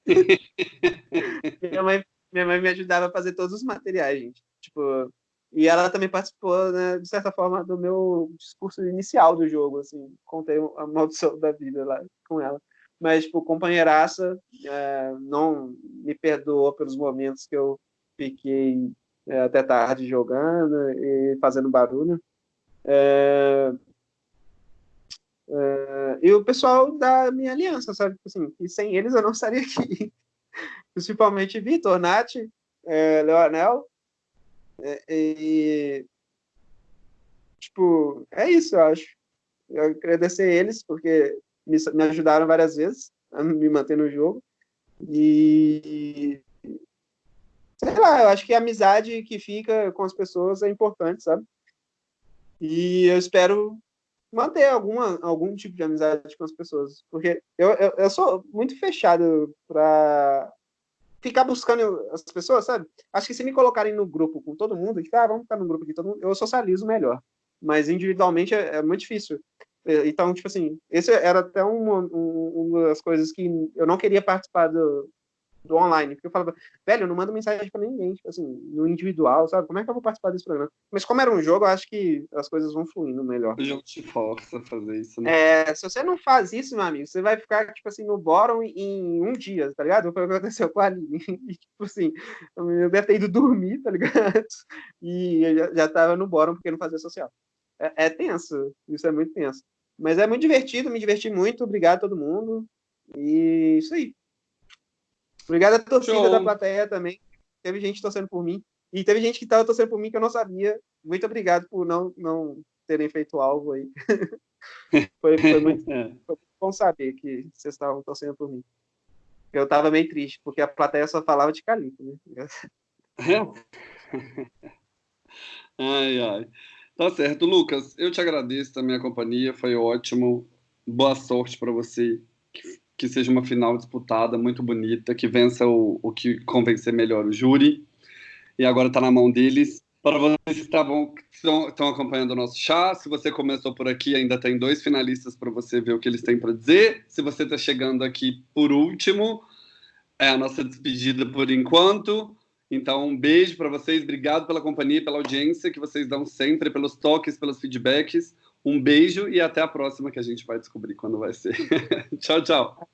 minha, mãe, minha mãe me ajudava a fazer todos os materiais, gente. Tipo, e ela também participou, né, de certa forma, do meu discurso inicial do jogo, assim. Contei a maldição da vida lá com ela. Mas, tipo, companheiraça, é, não me perdoou pelos momentos que eu fiquei é, até tarde jogando e fazendo barulho. É, Uh, e o pessoal da minha aliança, sabe? Tipo assim, e sem eles eu não estaria aqui. principalmente Vitor, Nath, é, Leonel. É, e, tipo, é isso, eu acho. Eu agradecer eles, porque me, me ajudaram várias vezes a me manter no jogo. E sei lá, eu acho que a amizade que fica com as pessoas é importante, sabe? E eu espero manter alguma, algum tipo de amizade com as pessoas, porque eu, eu, eu sou muito fechado para ficar buscando as pessoas, sabe? Acho que se me colocarem no grupo com todo mundo, tipo, ah, vamos ficar no grupo aqui, todo mundo, eu socializo melhor. Mas individualmente é, é muito difícil. Então, tipo assim, esse era até uma, uma das coisas que eu não queria participar do, do online, porque eu falava, velho, eu não mando mensagem para ninguém, tipo assim, no individual, sabe? Como é que eu vou participar desse programa? Mas como era um jogo, eu acho que as coisas vão fluindo melhor. O jogo te força a fazer isso, né? É, se você não faz isso, meu amigo, você vai ficar, tipo assim, no bottom em um dia, tá ligado? Foi o que aconteceu com a Aline. E, tipo assim, eu deve ter ido dormir, tá ligado? E eu já, já tava no bottom porque não fazia social. É, é tenso, isso é muito tenso. Mas é muito divertido, me diverti muito, obrigado a todo mundo. E isso aí. Obrigado à torcida Show. da plateia também. Teve gente torcendo por mim. E teve gente que estava torcendo por mim que eu não sabia. Muito obrigado por não, não terem feito algo aí. foi, foi, muito, é. foi, bom saber que vocês estavam torcendo por mim. Eu estava meio triste, porque a plateia só falava de Calico, né? ai, ai. Tá certo, Lucas. Eu te agradeço também a companhia, foi ótimo. Boa sorte para você que seja uma final disputada, muito bonita, que vença o, o que convencer melhor o júri. E agora está na mão deles. Para vocês que estavam, estão acompanhando o nosso chá, se você começou por aqui, ainda tem dois finalistas para você ver o que eles têm para dizer. Se você está chegando aqui por último, é a nossa despedida por enquanto. Então, um beijo para vocês, obrigado pela companhia, pela audiência que vocês dão sempre, pelos toques, pelos feedbacks. Um beijo e até a próxima, que a gente vai descobrir quando vai ser. tchau, tchau.